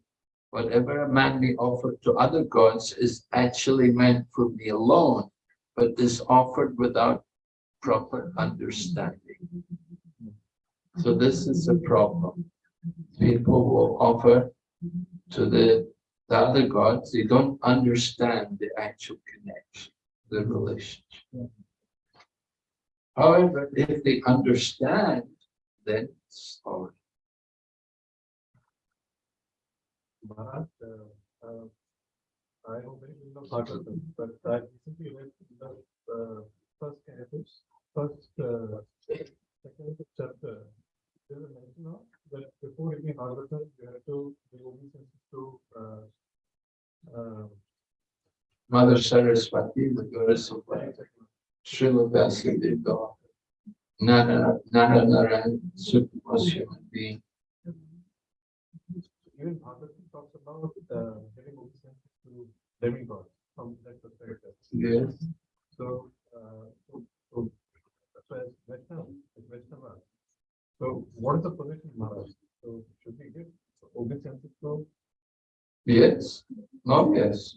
Whatever a man may offer to other gods is actually meant for me alone, but is offered without proper understanding. So this is a problem. People will offer to the, the other gods, they don't understand the actual connection, the relationship. However, if they understand, then it's all right. Uh, uh, I know very little of Bhagavatam, but I recently read the uh, first canto, first, uh, second chapter. There's a mention of that before reading Bhagavatam, you have to be obedient to, uh, uh, Mother Saraswati, the goddess of life, Srila Vyasadeva, Nara, Nara Narayan, supreme human being. even Bhagavatam talks about, uh, getting obedient to demigods from that perspective. Yes, So, uh, so, so, that's why Vaishnava, it's Vaishnava. So what is the position, Maharaj? So should we give obedience to, yes, oh yes.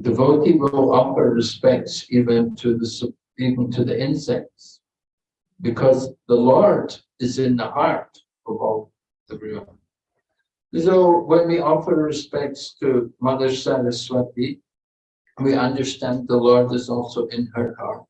Devotee will offer respects even to the, even to the insects. Because the Lord is in the heart of all everyone. So when we offer respects to Mother Saraswati, we understand the Lord is also in her heart.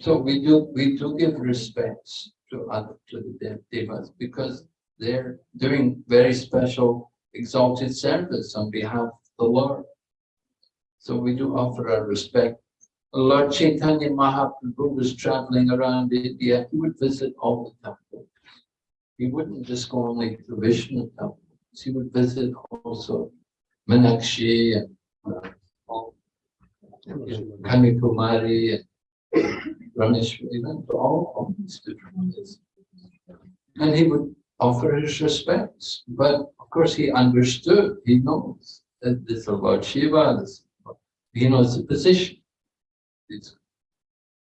So we do, we do give respects to other, to the de- devas because they're doing very special exalted service on behalf of the Lord. So we do offer our respect. Lord Chaitanya Mahaprabhu was traveling around India, he would visit all the temples. He wouldn't just go only to Vishnu temples, he would visit also Meenakshi and uh, all- Kanyakumari and Rameshwari, and all, all these different places. And he would offer his respects, but of course he understood, he knows that this is about Shiva, this, about, he knows the position. It's-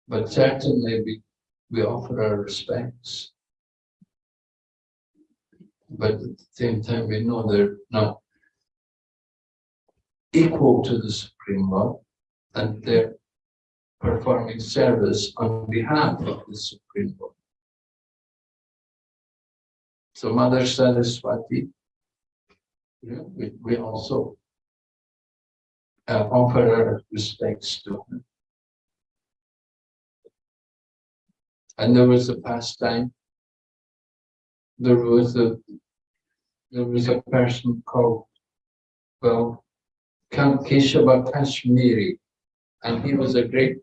But certainly we, we offer our respects. But at the same time, we know they're not equal to the Supreme Lord, and they're performing service on behalf of the Supreme Lord. So Mother Saraswati, know, we, we also uh, offer our respects to her. And there was a pastime. There was a, there was a person called, well, Count Keshava Kashmiri, and he was a great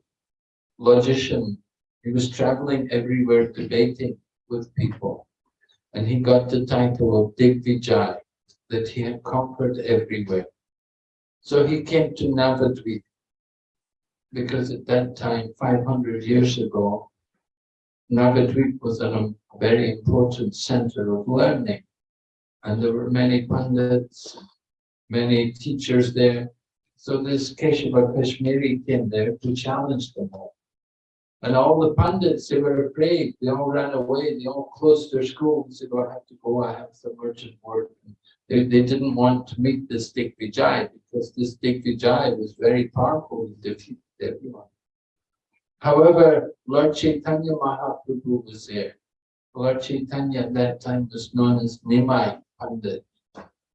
logician. He was traveling everywhere debating with people. And he got the title of Digvijay, that he had conquered everywhere. So he came to Navadvip, because at that time, 500 years ago, Navadvip was a very important center of learning. And there were many pundits, many teachers there. So this Keshava Kashmiri came there to challenge them all. And all the pundits, they were afraid. They all ran away. They all closed their schools. They said, "Oh, I have to go. I have some urgent work. They, they didn't want to meet this Digvijay because this Digvijay was very powerful. He defeated everyone. However, Lord Chaitanya Mahaprabhu was there. Lord Chaitanya at that time was known as Nimai Pandit.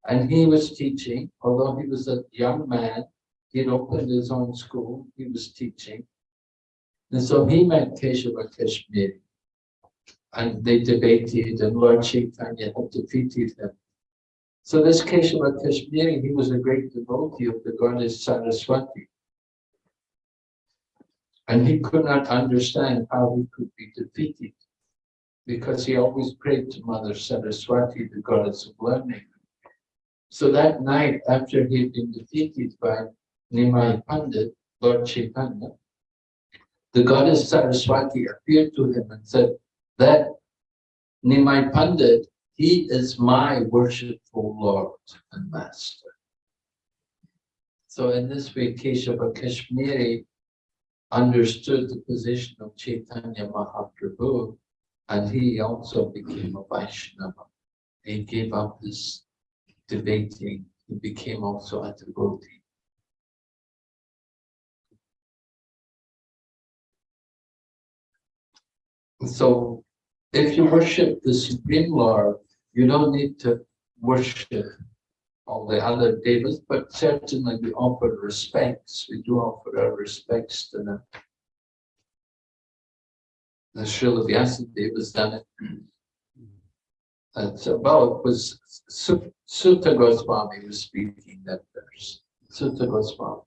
And he was teaching, although he was a young man, he'd opened his own school, he was teaching. And so he met Keshava Kashmiri. And they debated and Lord Chaitanya had defeated him. So this Keshava Kashmiri, he was a great devotee of the goddess Saraswati. And he could not understand how he could be defeated because he always prayed to Mother Saraswati, the goddess of learning. So that night, after he had been defeated by Nimai Pandit, Lord Chaitanya, the goddess Saraswati appeared to him and said, that Nimai Pandit, he is my worshipful Lord and Master. So in this way, Keshava Kashmiri understood the position of Chaitanya Mahaprabhu and he also became a Vaishnava. He gave up his debating, he became also a devotee. So if you worship the Supreme Lord, you don't need to worship all the other devas, but certainly we offer respects. We do offer our respects to them. The Srila Vyasadeva was done it. And so, well, it was Su- Suta Goswami was speaking that verse. Suta Goswami.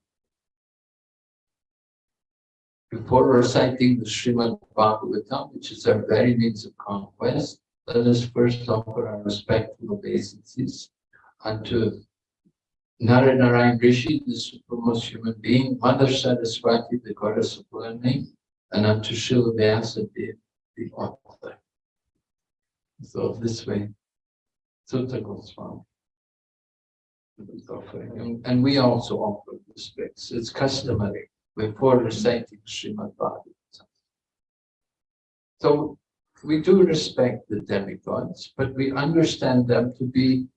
Before reciting the Srimad Bhagavatam, which is our very means of conquest, let us first offer our respectful obeisances unto Naranarayan Rishi, the supremest human being, Mother Saraswati, the goddess of learning, and unto Srila Vyasadeva, the author. So this way, Suta Goswami. is and we also offer respects. It's customary before reciting Srimad Bhagavatam. So we do respect the demigods, but we understand them to be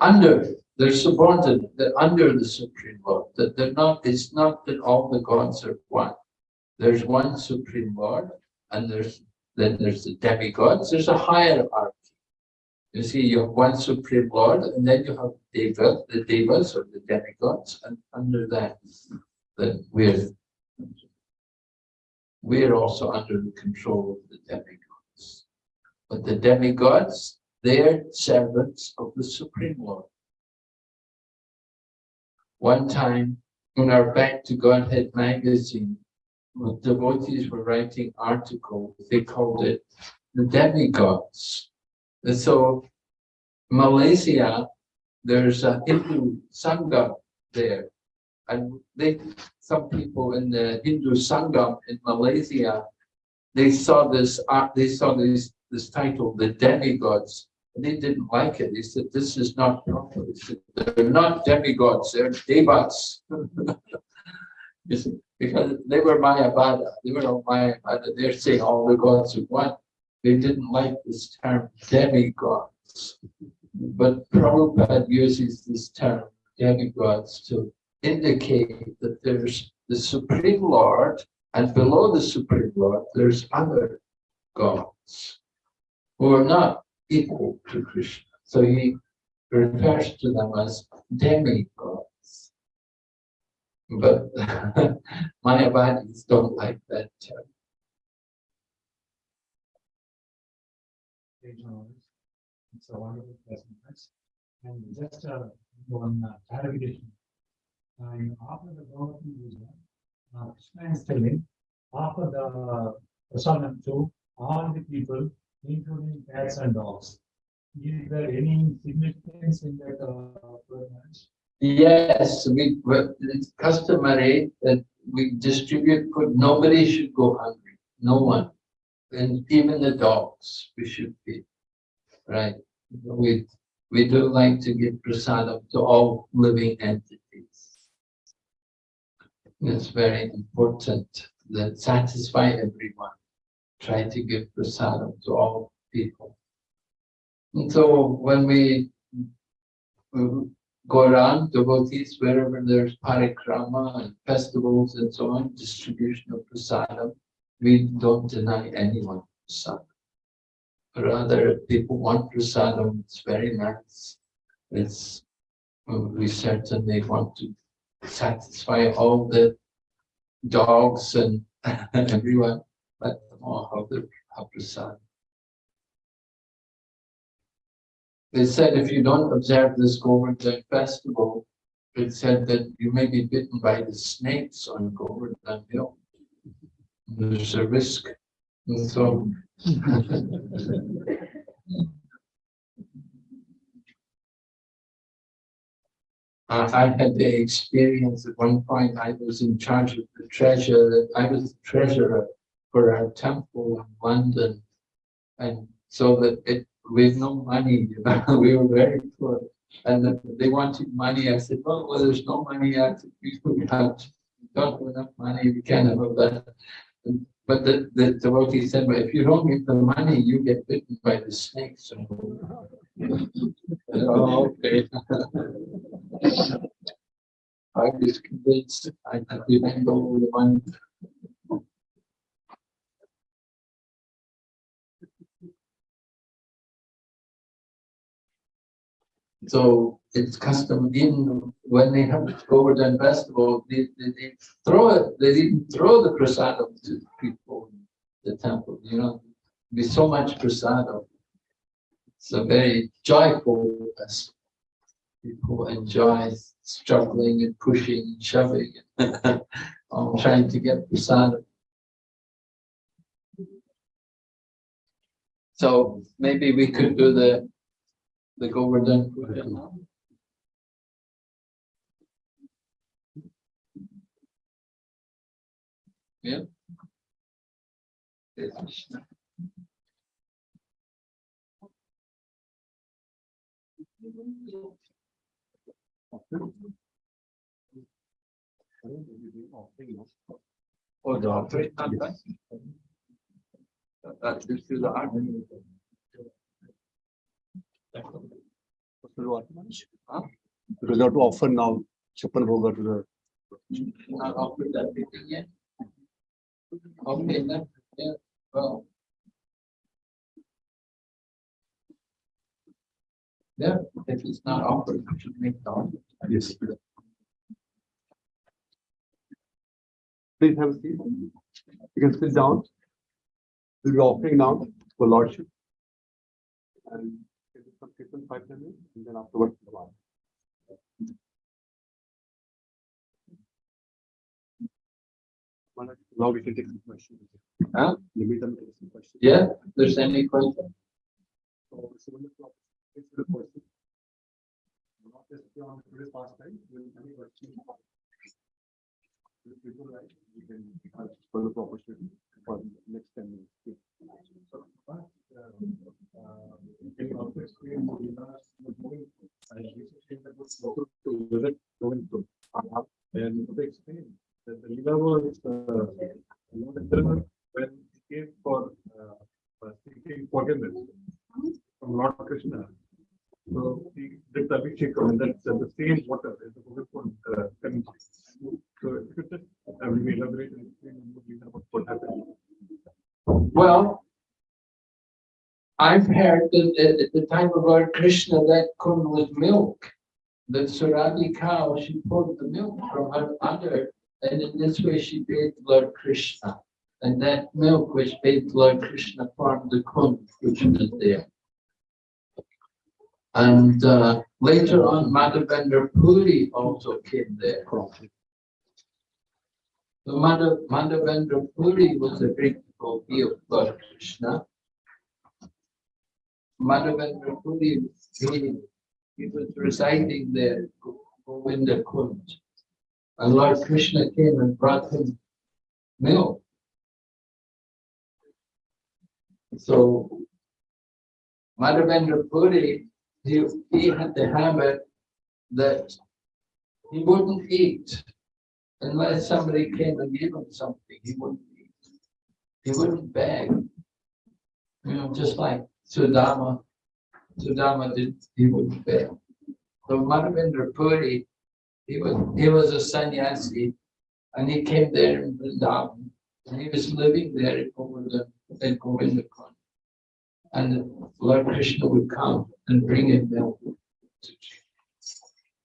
under, they're subordinate, they're under the Supreme Lord. That they're not, it's not that all the gods are one. There's one Supreme Lord, and there's then there's the demigods, there's a hierarchy. You see, you have one Supreme Lord, and then you have Deva, the Devas or the demigods, and under that, then we're we're also under the control of the demigods. But the demigods, they're servants of the Supreme Lord. One time, in our Back to Godhead magazine, the devotees were writing articles, they called it the demigods. And so, Malaysia, there's a Hindu Sangha there. And they, some people in the Hindu Sangam in Malaysia, they saw this art, they saw this, this title, the demigods, and they didn't like it. They said, this is not proper. They said, they're not demigods, they're devas. Because they were Mayavada, they were all Mayavada, they're saying all the gods are one. They didn't like this term demigods. But Prabhupada uses this term demigods to indicate that there's the Supreme Lord, and below the Supreme Lord, there's other gods who are not equal to Krishna. So he refers to them as demigods. But Mayavadis don't like that term. It's a wonderful presentation. And just uh, one uh, clarification. Uh, after the is done, uh, after the prasadam to all the people, including cats and dogs. Is there any significance in that uh? Yes, we, it's customary that we distribute food. Nobody should go hungry, no one. And even the dogs, we should feed, right? We, we do like to give prasadam to all living entities. It's very important that satisfy everyone. Try to give prasadam to all people. And so when we go around devotees wherever there's parikrama and festivals and so on, distribution of prasadam, we don't deny anyone prasadam. Rather, if people want prasadam, it's very nice. It's, we certainly want to satisfy all the dogs and everyone, let them all have the have. They said if you don't observe this Govardhan festival, it said that you may be bitten by the snakes on Govardhan Hill. There's a risk. And so. Uh, I had the experience at one point, I was in charge of the treasure, I was the treasurer for our temple in London. And so that it, with no money, we were very poor. And then they wanted money. I said, well, well there's no money yet. We don't have enough money. We can't have that. But the, the devotee said, but if you don't give the money, you get bitten by the snakes. Oh, okay. I was convinced I had to handle the money. So it's custom in when they have Govardhan festival, they, they, they throw it, they didn't throw the prasadam to people in the temple, you know, be so much prasadam. It's a very joyful festival. People enjoy struggling and pushing and shoving, all trying to get prasadam. So maybe we could do the the Govardhan Puja. Yeah. Oh, the not that. That, this is the art. Because you to offer now Chapan Bhoga to the yeah, if it's not offered, we should make it. Yes. Please have a seat. You can sit down. We'll be offering now for Lordship. And some people five minutes and then afterwards. the. Maharaj, Now we can take some questions. Huh? You meet them, take some questions. Yeah, there's any question? So, similar to it's the question. Not just on today's pastime, will any question? If people like, we can have further opportunity for the next ten minutes. Uh, uh, to. And they explained that the Leela was, uh, when he came for, uh, uh, seeking forgiveness from Lord Krishna. So the Abhishekam and that's uh, the same water as the Govardhan uh, currency. So if you could just uh, maybe elaborate and explain what happened. Well, I've heard that at- at the time of Lord Krishna, that kun was milk. The Surabhi cow, she poured the milk from her udder, and in this way she bathed Lord Krishna. And that milk which bathed Lord Krishna formed the kun which was there. And uh, later on, Madhavendra Puri also came there. So Madhav, Madhavendra Puri was a great devotee of Lord Krishna. Madhavendra Puri, he, he was residing there, Go- Govinda Kund. And Lord Krishna came and brought him milk. So Madhavendra Puri, he, he had the habit that he wouldn't eat unless somebody came and gave him something, he wouldn't eat. He wouldn't beg. You know, just like Sudama, Sudama did, he wouldn't beg. So Madhavendra Puri, he was, he was a sannyasi, and he came there in Vrindavan, and he was living there in Govinda, in Govindakund. And Lord Krishna would come and bring it drink.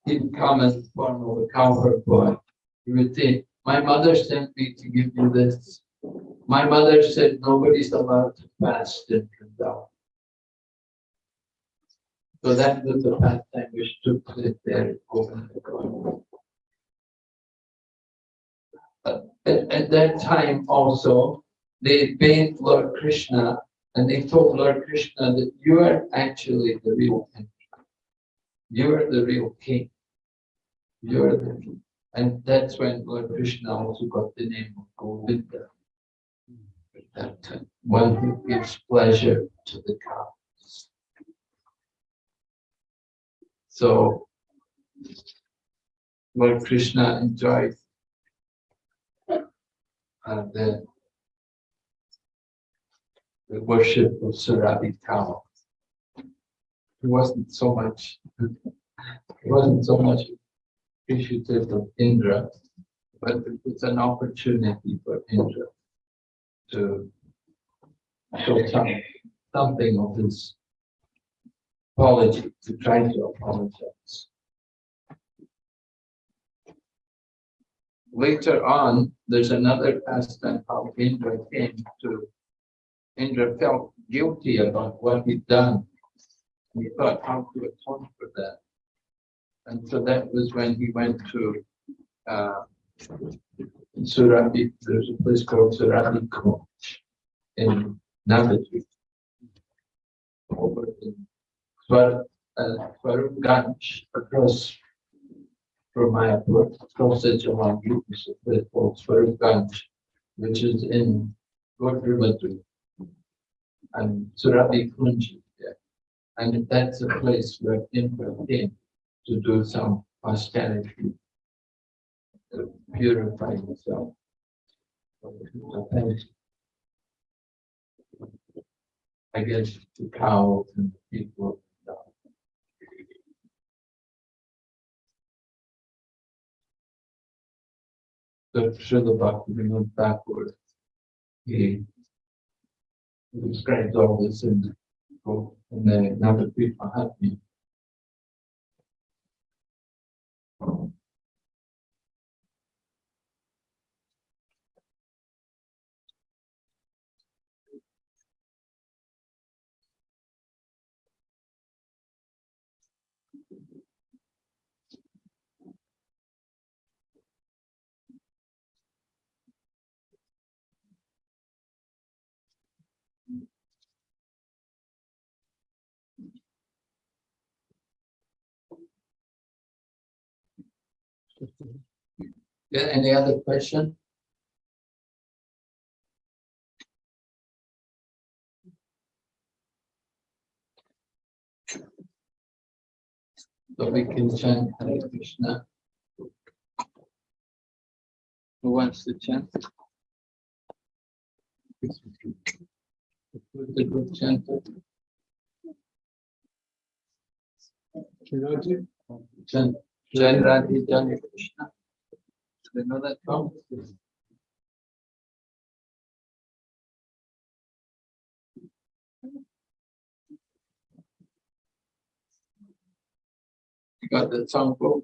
he'd come the form of a cowherd boy. He would say, my mother sent me to give you this. My mother said nobody's allowed to fast in Vrindavan. So that was the pastime which took place there At, at that time also, they bathed Lord Krishna and they told Lord Krishna that you are actually the real king. You are the real king. You are the king. And that's when Lord Krishna also got the name of Govinda. At that time, one who gives pleasure to the cows. So Lord Krishna enjoyed uh, the the worship of Surabhi cow. He wasn't so much, he wasn't so much appreciative of Indra, but it was an opportunity for Indra to show some, something of his apology, to try to apologize. Later on, there's another pastime how Indra came to Indra felt guilty about what he'd done. He thought how to atone for that. And so that was when he went to uh, Surabhi, there's a place called Surabhi Koch in Navadvip. Over in Swar, uh, across from Mayapur, across the Jalangi, is a place called Swarupganj, which is in Godrimadri and Surabhi Kunji there. And that's a place where Indra came to do some austerity, to uh, purify himself. I guess the cows and the people. So Srila Bhaktivinoda Thakur, he describes all this in the book, in the Navadvip. Yeah, any other question? So we can chant Hare Krishna. Who wants to chant? The group. Shiraji, Chant, Jai Radhe Krishna. Do they know that? You got the song book?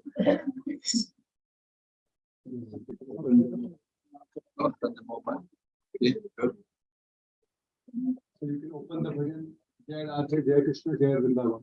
Not on the. Okay, good. so you can open the bhajan, Jai Radhe, Jai Krishna, Jai Vrindavan.